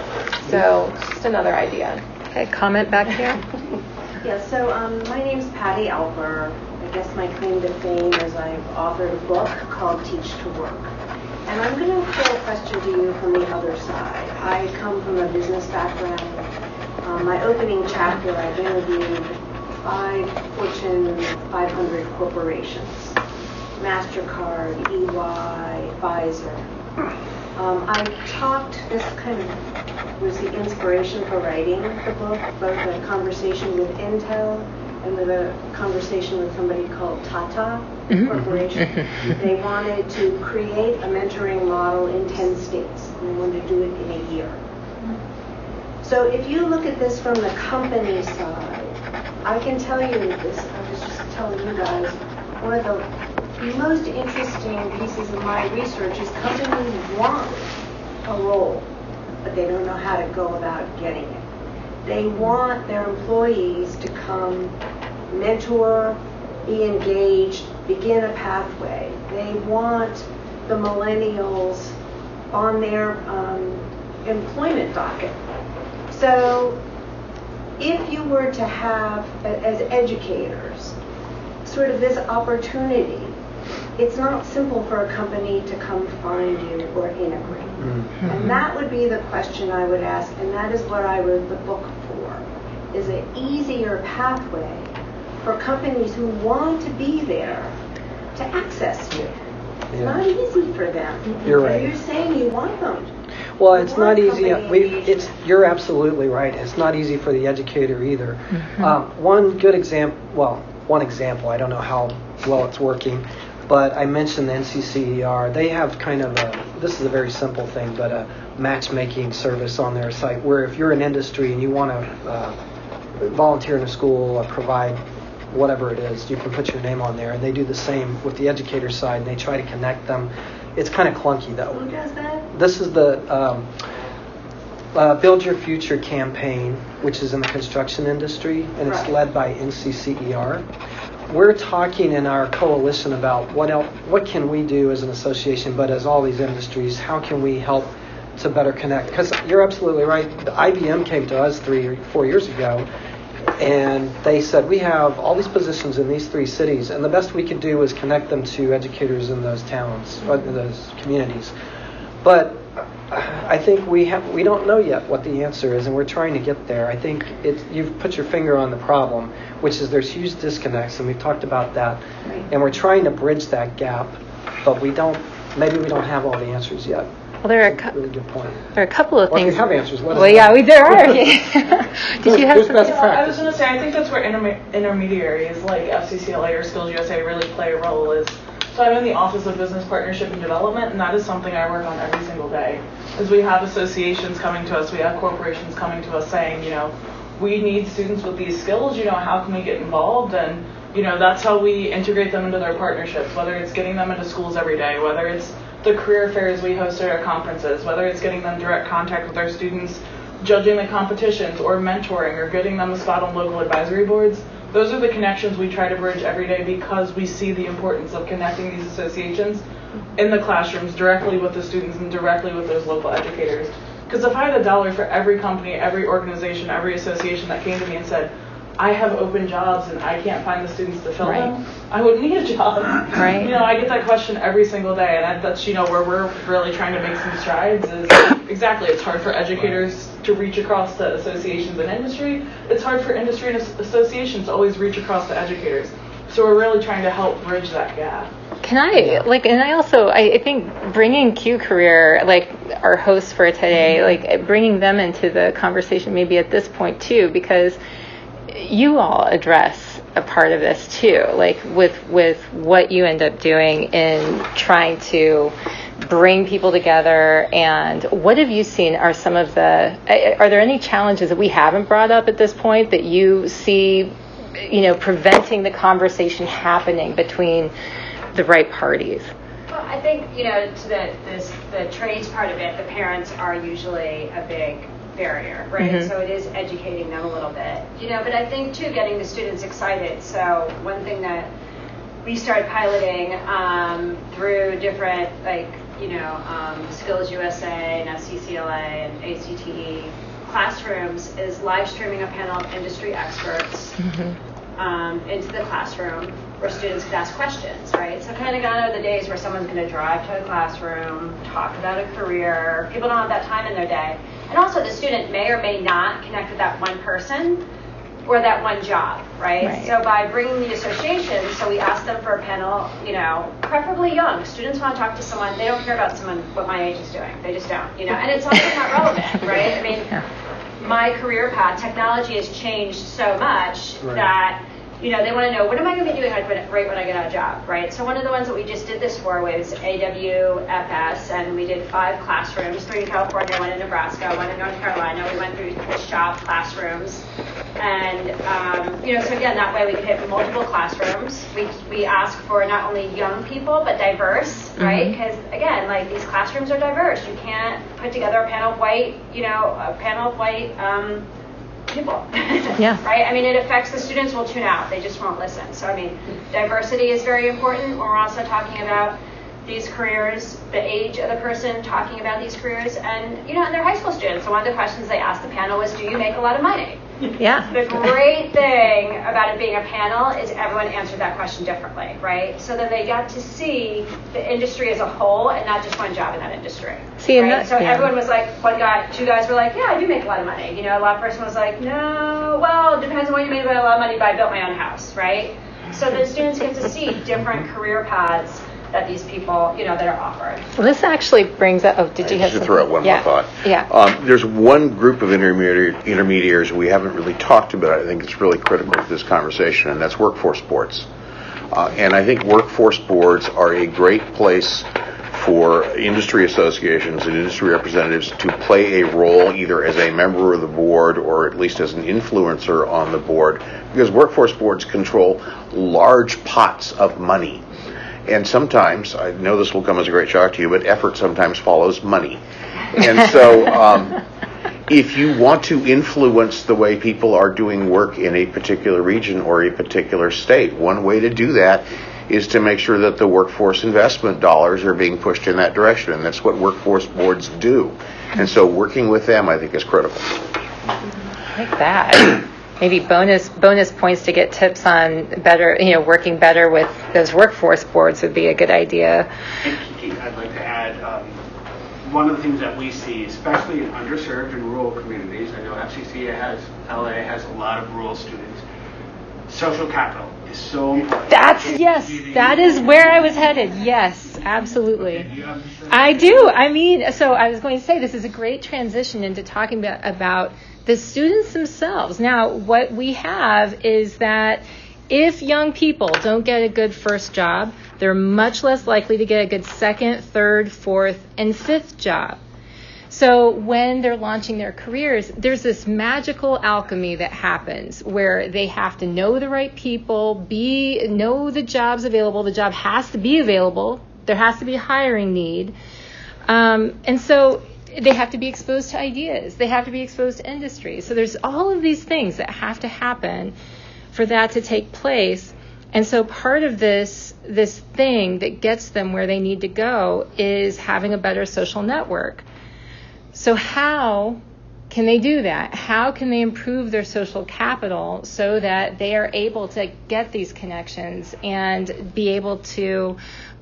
[SPEAKER 5] So just another idea.
[SPEAKER 3] Okay, comment back here.
[SPEAKER 9] Yeah, so um, my name's Patty Alper. I guess my claim to fame is I've authored a book called Teach to Work. And I'm going to throw a question to you from the other side. I come from a business background. Um, my opening chapter, I've interviewed five Fortune 500 corporations. MasterCard, EY, Pfizer. Um, I talked, this kind of was the inspiration for writing the book, both a conversation with Intel and with a conversation with somebody called Tata mm-hmm. Corporation. Mm-hmm. Mm-hmm. They wanted to create a mentoring model in 10 states. And they wanted to do it in a year. So if you look at this from the company side, I can tell you this, I was just telling you guys, one of the most interesting pieces of my research is companies want a role, but they don't know how to go about getting it. They want their employees to come mentor, be engaged, begin a pathway. They want the millennials on their um, employment docket. So if you were to have, as educators, sort of this opportunity, it's not simple for a company to come find you or integrate. Mm-hmm. And that would be the question I would ask, and that is what I wrote the book for, is an easier pathway for companies who want to be there to access you. It's
[SPEAKER 4] Yeah.
[SPEAKER 9] not easy for them.
[SPEAKER 4] You're right.
[SPEAKER 9] You're saying you want them.
[SPEAKER 4] Well, it's not easy. We, it's, you're absolutely right. It's not easy for the educator either. Um, one good example, well, one example, I don't know how well it's working, but I mentioned the NCCER. They have kind of a, this is a very simple thing, but a matchmaking service on their site where if you're in industry and you want to uh, volunteer in a school or provide whatever it is, you can put your name on there. And they do the same with the educator side and they try to connect them. It's kind of clunky though
[SPEAKER 9] Who does that?
[SPEAKER 4] this is the um, uh, Build Your Future campaign, which is in the construction industry, and it's
[SPEAKER 9] Right.
[SPEAKER 4] led by NCCER. We're talking in our coalition about what else, what can we do as an association, but as all these industries, how can we help to better connect? Because you're absolutely right. The IBM came to us three or four years ago, and they said we have all these positions in these three cities, and the best we could do is connect them to educators in those towns, uh, or those communities. But I think we have we don't know yet what the answer is, and we're trying to get there. I think it, you've put your finger on the problem, which is there's huge disconnects, and we've talked about that, and we're trying to bridge that gap, but we don't. Maybe we don't have all the answers yet.
[SPEAKER 3] Well, there are a,
[SPEAKER 4] That's
[SPEAKER 3] cou-
[SPEAKER 4] really good point.
[SPEAKER 3] there are a couple of
[SPEAKER 4] Or if you
[SPEAKER 3] things.
[SPEAKER 4] have answers, let us
[SPEAKER 3] well,
[SPEAKER 4] know.
[SPEAKER 3] yeah, we there are. Did you have
[SPEAKER 4] Who's
[SPEAKER 3] some-
[SPEAKER 4] best
[SPEAKER 8] Yeah, I was
[SPEAKER 4] practices?
[SPEAKER 8] going to say, I think that's where interme- intermediaries like FCCLA or Skills USA really play a role. Is so I'm in the Office of Business Partnership and Development, and that is something I work on every single day. Is we have associations coming to us, we have corporations coming to us saying, you know, we need students with these skills. You know, how can we get involved? And you know, that's how we integrate them into their partnerships. Whether it's getting them into schools every day, whether it's the career fairs we host at our conferences, whether it's getting them direct contact with our students judging the competitions or mentoring or getting them a spot on local advisory boards. Those are the connections we try to bridge every day because we see the importance of connecting these associations in the classrooms directly with the students and directly with those local educators. Because if I had a dollar for every company, every organization, every association that came to me and said, I have open jobs and I can't find the students to fill
[SPEAKER 3] Right.
[SPEAKER 8] them, I wouldn't need a job.
[SPEAKER 3] Right.
[SPEAKER 8] You know, I get that question every single day, and I, that's you know where we're really trying to make some strides. Is exactly it's hard for educators to reach across to associations and industry. It's hard for industry and associations to always reach across to educators. So we're really trying to help bridge that gap.
[SPEAKER 3] Can I like, and I also I, I think bringing Q Career like our hosts for today, like bringing them into the conversation maybe at this point too, because you all address a part of this too, like with with what you end up doing in trying to bring people together and what have you seen are some of the are there any challenges that we haven't brought up at this point that you see you know preventing the conversation happening between the right parties?
[SPEAKER 2] Well i think you know to the this, the trades part of it the parents are usually a big barrier right mm-hmm. so it is educating them a little bit you know but i think too getting the students excited so one thing that we started piloting um, through different like you know, um, Skills USA and FCCLA and ACTE classrooms is live streaming a panel of industry experts mm-hmm. Um, into the classroom where students could ask questions, right? So kind of gone are the days where someone's going to drive to a classroom, talk about a career. People don't have that time in their day. And also the student may or may not connect with that one person or that one job, right? right? So by bringing the association, so we ask them for a panel, you know, preferably young. Students want to talk to someone, they don't care about someone what my age is doing. They just don't, you know, and it's also not relevant, right? I mean, yeah. my career path, technology has changed so much right. that you know, they want to know what am I going to be doing right when I get out of job, right? So one of the ones that we just did this for was AWFS, and we did five classrooms, three in California, one in Nebraska, one in North Carolina. We went through the shop classrooms, and um, you know, so again, that way we could hit multiple classrooms. We we ask for not only young people but diverse, mm-hmm. right? Because again, like these classrooms are diverse. You can't put together a panel of white, you know, a panel of white. Um, people.
[SPEAKER 3] yeah.
[SPEAKER 2] Right? I mean, it affects the students will tune out. They just won't listen. So, I mean, diversity is very important. We're also talking about these careers, the age of the person talking about these careers, and, you know, and they're high school students. So, one of the questions they asked the panel was, Do you make a lot of money?
[SPEAKER 3] Yeah.
[SPEAKER 2] The great thing about it being a panel is everyone answered that question differently, right? So then they got to see the industry as a whole and not just one job in that industry.
[SPEAKER 3] See,
[SPEAKER 2] right?
[SPEAKER 3] that,
[SPEAKER 2] so
[SPEAKER 3] yeah.
[SPEAKER 2] everyone was like, one guy, two guys were like, yeah, I do make a lot of money. You know, a lot of person was like, no, well, it depends on what you made, but a lot of money, but I built my own house, right? So the students get to see different career paths that these people, you know, that are offered.
[SPEAKER 3] Well, this actually brings up. Oh, did you have?
[SPEAKER 6] To throw out one
[SPEAKER 3] yeah.
[SPEAKER 6] more thought.
[SPEAKER 3] Yeah.
[SPEAKER 6] Um, there's one group of intermediary, intermediaries we haven't really talked about. I think it's really critical to this conversation, and that's workforce boards. Uh, and I think workforce boards are a great place for industry associations and industry representatives to play a role either as a member of the board or at least as an influencer on the board because workforce boards control large pots of money and sometimes, I know this will come as a great shock to you, but effort sometimes follows money. And so, um, if you want to influence the way people are doing work in a particular region or a particular state, one way to do that is to make sure that the workforce investment dollars are being pushed in that direction. And that's what workforce boards do. And so, working with them, I think, is critical.
[SPEAKER 3] Like that maybe bonus bonus points to get tips on better, you know, working better with those workforce boards would be a good idea.
[SPEAKER 10] Kiki, I'd like to add um, one of the things that we see, especially in underserved and rural communities. I know FCC has LA has a lot of rural students. Social capital is so important.
[SPEAKER 3] That's yes, that is where I was headed. Yes, absolutely. Okay, I do. I mean, so I was going to say this is a great transition into talking about, about the students themselves. Now, what we have is that if young people don't get a good first job, they're much less likely to get a good second, third, fourth, and fifth job. So when they're launching their careers, there's this magical alchemy that happens where they have to know the right people, be know the jobs available. The job has to be available. There has to be a hiring need. Um, and so they have to be exposed to ideas. They have to be exposed to industry. So there's all of these things that have to happen for that to take place. And so part of this this thing that gets them where they need to go is having a better social network. So how can they do that? How can they improve their social capital so that they are able to get these connections and be able to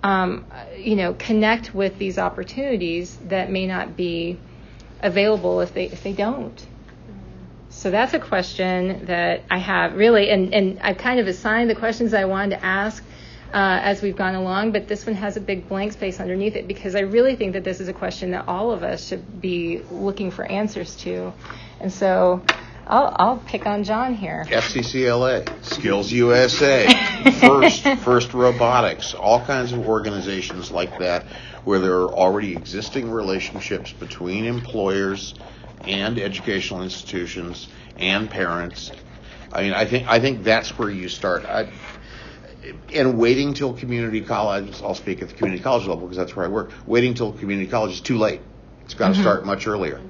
[SPEAKER 3] um, you know, connect with these opportunities that may not be available if they if they don't. So that's a question that I have really, and, and I've kind of assigned the questions I wanted to ask uh, as we've gone along, but this one has a big blank space underneath it because I really think that this is a question that all of us should be looking for answers to. And so I'll, I'll pick on John here.
[SPEAKER 6] FCCLA, Skills USA, First, First Robotics, all kinds of organizations like that where there are already existing relationships between employers and educational institutions and parents. I mean, I think I think that's where you start. I, and waiting till community college, I'll speak at the community college level because that's where I work. Waiting till community college is too late. It's got to mm-hmm. start much earlier.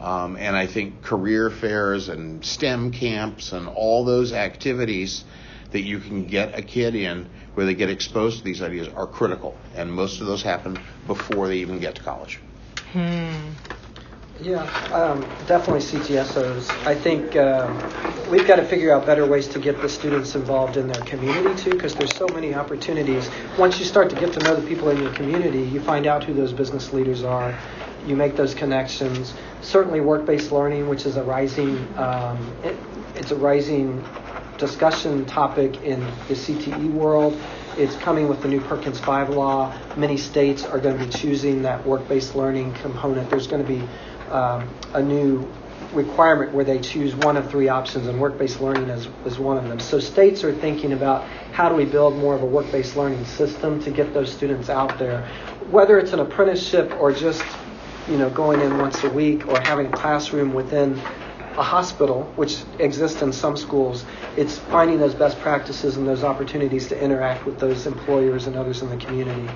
[SPEAKER 6] Um, and I think career fairs and STEM camps and all those activities that you can get a kid in where they get exposed to these ideas are critical. And most of those happen before they even get to college. Hmm.
[SPEAKER 4] Yeah, um, definitely CTSOs. I think uh, we've got to figure out better ways to get the students involved in their community too, because there's so many opportunities. Once you start to get to know the people in your community, you find out who those business leaders are. You make those connections. Certainly, work-based learning, which is a rising, um, it, it's a rising discussion topic in the CTE world. It's coming with the new Perkins 5 law. Many states are going to be choosing that work-based learning component. There's going to be um, a new requirement where they choose one of three options, and work-based learning is, is one of them. So states are thinking about how do we build more of a work-based learning system to get those students out there, whether it's an apprenticeship or just you know going in once a week or having a classroom within a hospital, which exists in some schools. It's finding those best practices and those opportunities to interact with those employers and others in the community.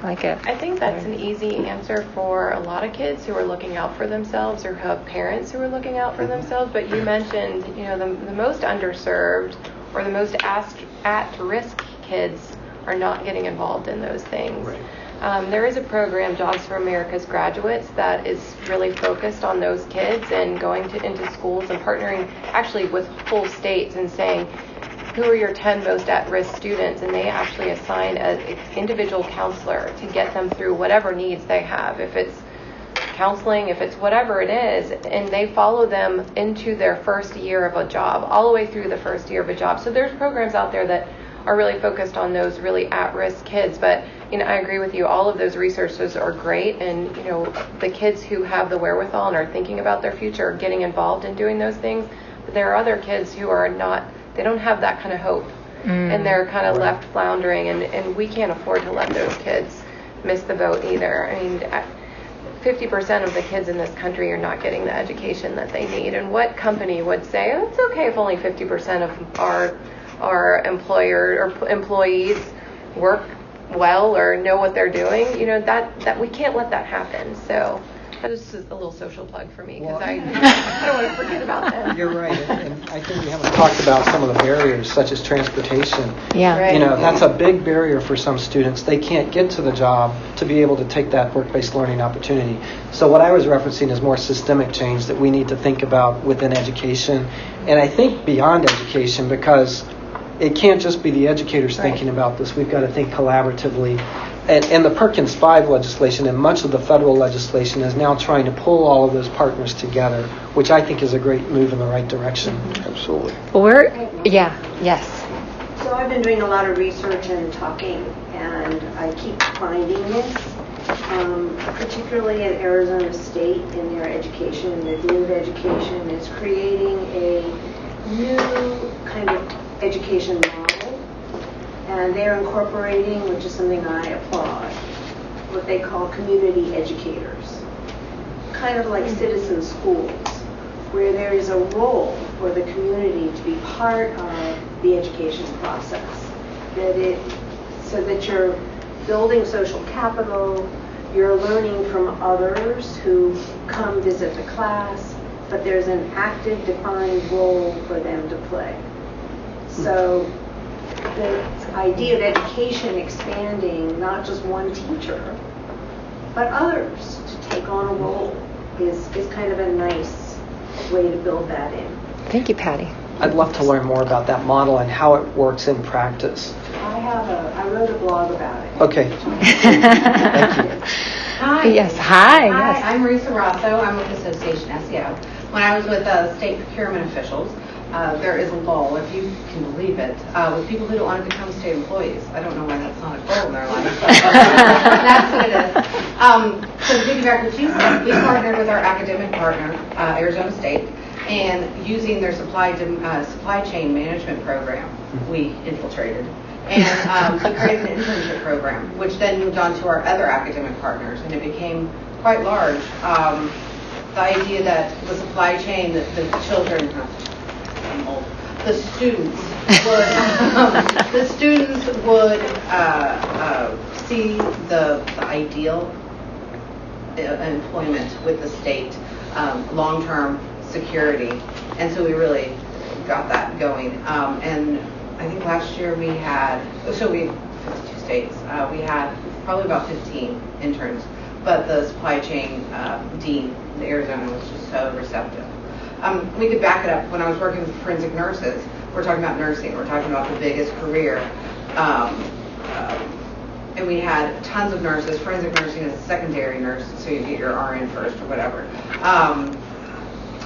[SPEAKER 3] I like it.
[SPEAKER 5] I think that's an easy answer for a lot of kids who are looking out for themselves or who have parents who are looking out for mm-hmm. themselves. But you mentioned, you know, the, the most underserved or the most at-risk kids are not getting involved in those things. Um, there is a program, Jobs for America's Graduates, that is really focused on those kids and going to, into schools and partnering actually with whole states and saying, who are your 10 most at-risk students? And they actually assign an individual counselor to get them through whatever needs they have. If it's counseling if it's whatever it is and they follow them into their first year of a job all the way through the first year of a job. So there's programs out there that are really focused on those really at-risk kids. But you know i agree with you. All of those resources are great. And you know the kids who have the wherewithal and are thinking about their future are getting involved in doing those things. But there are other kids who are not they don't have that kind of hope. Mm. And they're kind of left floundering. And, and we can't afford to let those kids miss the boat either. I mean I- 50% of the kids in this country are not getting the education that they need. And what company would say oh, it's okay if only 50% of our our employer or employees work well or know what they're doing you know that that we can't let that happen so that is just a little social plug for me because
[SPEAKER 4] Well-
[SPEAKER 5] I, I don't want to forget about that.
[SPEAKER 4] You're right, and, and I think we haven't talked about some of the barriers, such as transportation.
[SPEAKER 3] Yeah.
[SPEAKER 5] Right.
[SPEAKER 4] You know, that's a big barrier for some students. They can't get to the job to be able to take that work-based learning opportunity. So what I was referencing is more systemic change that we need to think about within education, and I think beyond education because it can't just be the educators
[SPEAKER 5] Right.
[SPEAKER 4] thinking about this. We've got to think collaboratively. And, and the Perkins 5 legislation and much of the federal legislation is now trying to pull all of those partners together, which I think is a great move in the right direction.
[SPEAKER 6] Absolutely.
[SPEAKER 3] Well, we're, yeah, yes.
[SPEAKER 9] So I've been doing a lot of research and talking, and I keep finding this, um, particularly at Arizona State in their education, the Dean of Education is creating a new kind of education model, and they're incorporating, which is something I applaud, what they call community educators, kind of like citizen schools where there is a role for the community to be part of the education process. That it, so that you're building social capital, you're learning from others who come visit the class, but there's an active defined role for them to play. So the idea of education expanding, not just one teacher, but others to take on a role is, is kind of a nice way to build that in.
[SPEAKER 3] Thank you, Patty.
[SPEAKER 4] I'd love to learn more about that model and how it works in practice.
[SPEAKER 9] I have a, I wrote a blog about it.
[SPEAKER 4] Okay.
[SPEAKER 11] Hi.
[SPEAKER 3] Yes, hi, yes.
[SPEAKER 11] I'm Marisa Rosso. I'm with Association SEO. When I was with uh, state procurement officials, uh, there is a lull, if you can believe it, uh, with people who don't want to become state employees. I don't know why that's not a goal in their life. but that's what it is. Um, so piggyback what you said, we partnered with our academic partner, uh, Arizona State, and using their supply uh, supply chain management program, we infiltrated. And um, we created an internship program, which then moved on to our other academic partners, and it became quite large. Um, the idea that the supply chain, that the children, I'm the students would, um, the students would uh, uh, see the, the ideal uh, employment with the state, um, long-term security, and so we really got that going. Um, and I think last year we had, so we 52 states, uh, we had probably about 15 interns, but the supply chain uh, dean in Arizona was just so receptive. Um, we could back it up. When I was working with forensic nurses, we're talking about nursing. We're talking about the biggest career. Um, uh, and we had tons of nurses. Forensic nursing is a secondary nurse, so you get your RN first or whatever. Um,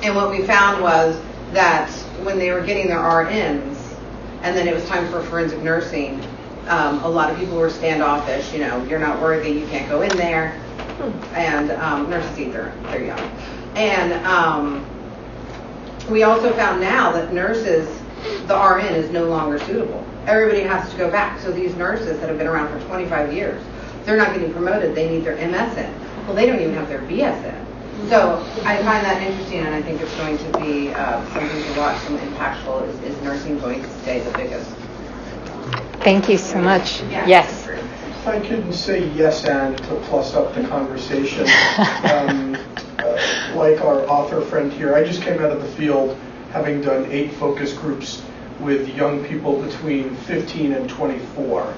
[SPEAKER 11] and what we found was that when they were getting their RNs, and then it was time for forensic nursing, um, a lot of people were standoffish. You know, you're not worthy, you can't go in there. And um, nurses either, they're young. And um, we also found now that nurses, the RN is no longer suitable. Everybody has to go back. So these nurses that have been around for 25 years, they're not getting promoted. They need their MSN. Well, they don't even have their BSN. So I find that interesting, and I think it's going to be uh, something to watch, some impactful. Is, is nursing going to stay the biggest?
[SPEAKER 3] Thank you so much.
[SPEAKER 11] Yeah.
[SPEAKER 3] Yes.
[SPEAKER 7] If I couldn't say yes and to plus up the conversation, um, uh, like our author friend here, I just came out of the field having done eight focus groups with young people between 15 and 24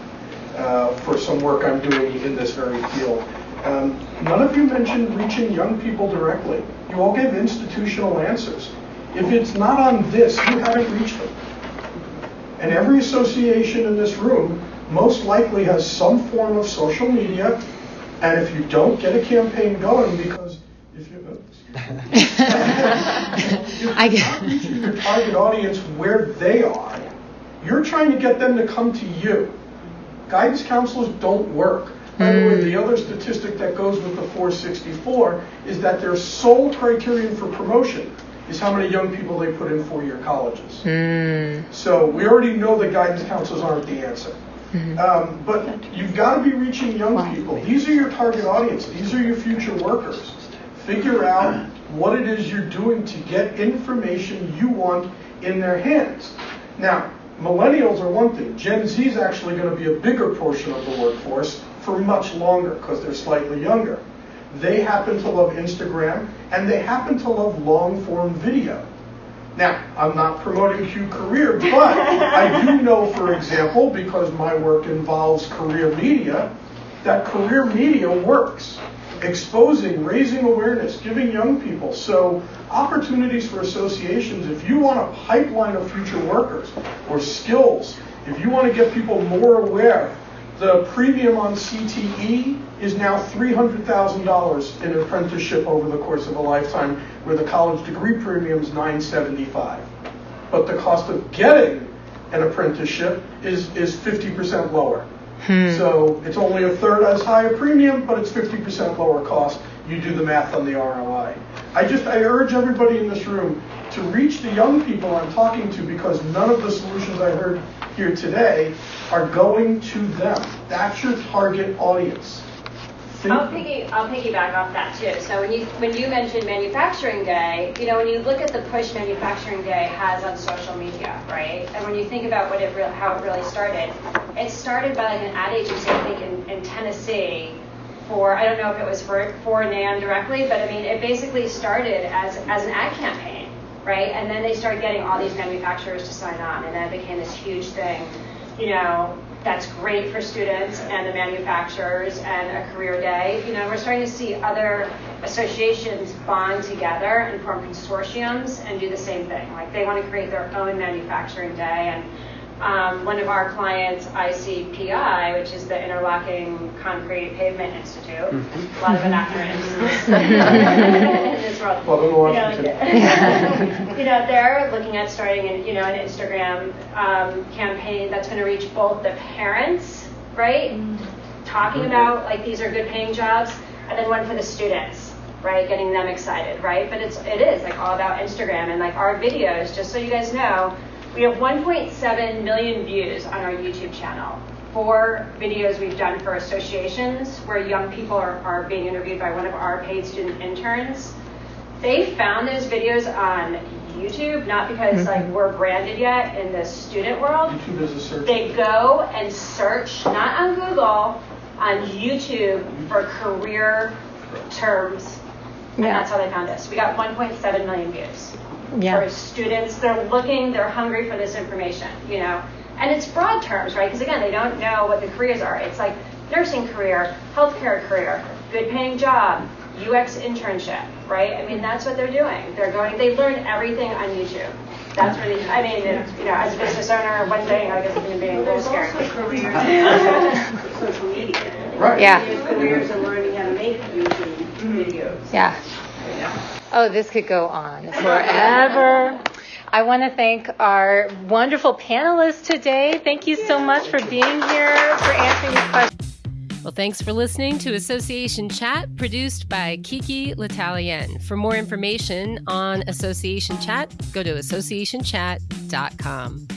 [SPEAKER 7] uh, for some work I'm doing in this very field. Um, none of you mentioned reaching young people directly. You all gave institutional answers. If it's not on this, you haven't reached them. And every association in this room most likely has some form of social media. And if you don't get a campaign going, because if you, excuse me. if you're
[SPEAKER 3] I
[SPEAKER 7] not
[SPEAKER 3] get-
[SPEAKER 7] reaching your target audience where they are, you're trying to get them to come to you. Guidance counselors don't work. By the way, the hmm. other statistic that goes with the 464 is that their sole criterion for promotion is how many young people they put in four-year colleges. Hmm. So we already know that guidance counselors aren't the answer. Um, but you've got to be reaching young people. These are your target audience. These are your future workers. Figure out what it is you're doing to get information you want in their hands. Now, millennials are one thing. Gen Z is actually going to be a bigger portion of the workforce for much longer because they're slightly younger. They happen to love Instagram and they happen to love long form video. Now, I'm not promoting Q Career, but I do know, for example, because my work involves career media, that career media works. Exposing, raising awareness, giving young people. So, opportunities for associations, if you want a pipeline of future workers or skills, if you want to get people more aware, the premium on CTE is now $300,000 in apprenticeship over the course of a lifetime, where the college degree premium is 975. But the cost of getting an apprenticeship is, is 50% lower. Hmm. So it's only a third as high a premium, but it's 50% lower cost. You do the math on the ROI. I just, I urge everybody in this room to reach the young people I'm talking to because none of the solutions I heard here today are going to them. That's your target audience.
[SPEAKER 2] I'll piggy, I'll piggyback off that too. So when you, when you mentioned Manufacturing Day, you know, when you look at the push Manufacturing Day has on social media, right? And when you think about what it real, how it really started, it started by like an ad agency, I think in, in Tennessee, for I don't know if it was for for NAM directly, but I mean it basically started as as an ad campaign, right? And then they started getting all these manufacturers to sign on, and then it became this huge thing, you know. That's great for students and the manufacturers and a career day. You know, we're starting to see other associations bond together and form consortiums and do the same thing. Like they want to create their own manufacturing day and um, one of our clients, ICPI, which is the Interlocking Concrete Pavement Institute, a lot of acronyms in this world.
[SPEAKER 7] Welcome to
[SPEAKER 2] You know,
[SPEAKER 7] Washington.
[SPEAKER 2] you know, they're looking at starting, an, you know, an Instagram um, campaign that's going to reach both the parents, right, talking about like these are good paying jobs, and then one for the students, right, getting them excited, right. But it's it is like all about Instagram and like our videos. Just so you guys know, we have 1.7 million views on our YouTube channel. Four videos we've done for associations where young people are, are being interviewed by one of our paid student interns they found those videos on YouTube, not because mm-hmm. like we're branded yet in the student world.
[SPEAKER 7] YouTube is a search.
[SPEAKER 2] They go and search, not on Google, on YouTube for career terms. And
[SPEAKER 3] Yeah.
[SPEAKER 2] that's how they found us. We got 1.7 million views.
[SPEAKER 3] Yeah.
[SPEAKER 2] For students, they're looking, they're hungry for this information, you know. And it's broad terms, right? Because again, they don't know what the careers are. It's like nursing career, healthcare career, good paying job, UX internship, right? I mean, that's what they're doing. They're going, they learn everything on YouTube. That's really, I mean, it, you know, as a business owner, one thing, I guess, as a human being, a little
[SPEAKER 9] There's
[SPEAKER 2] scary.
[SPEAKER 9] also careers, social media.
[SPEAKER 3] Right. Yeah.
[SPEAKER 9] There's careers in learning how to make YouTube videos.
[SPEAKER 3] Yeah. Oh, this could go on forever. I want to thank our wonderful panelists today. Thank you so much for being here, for answering these questions.
[SPEAKER 1] Well, thanks for listening to Association Chat, produced by Kiki L'Italien. For more information on Association Chat, go to associationchat.com.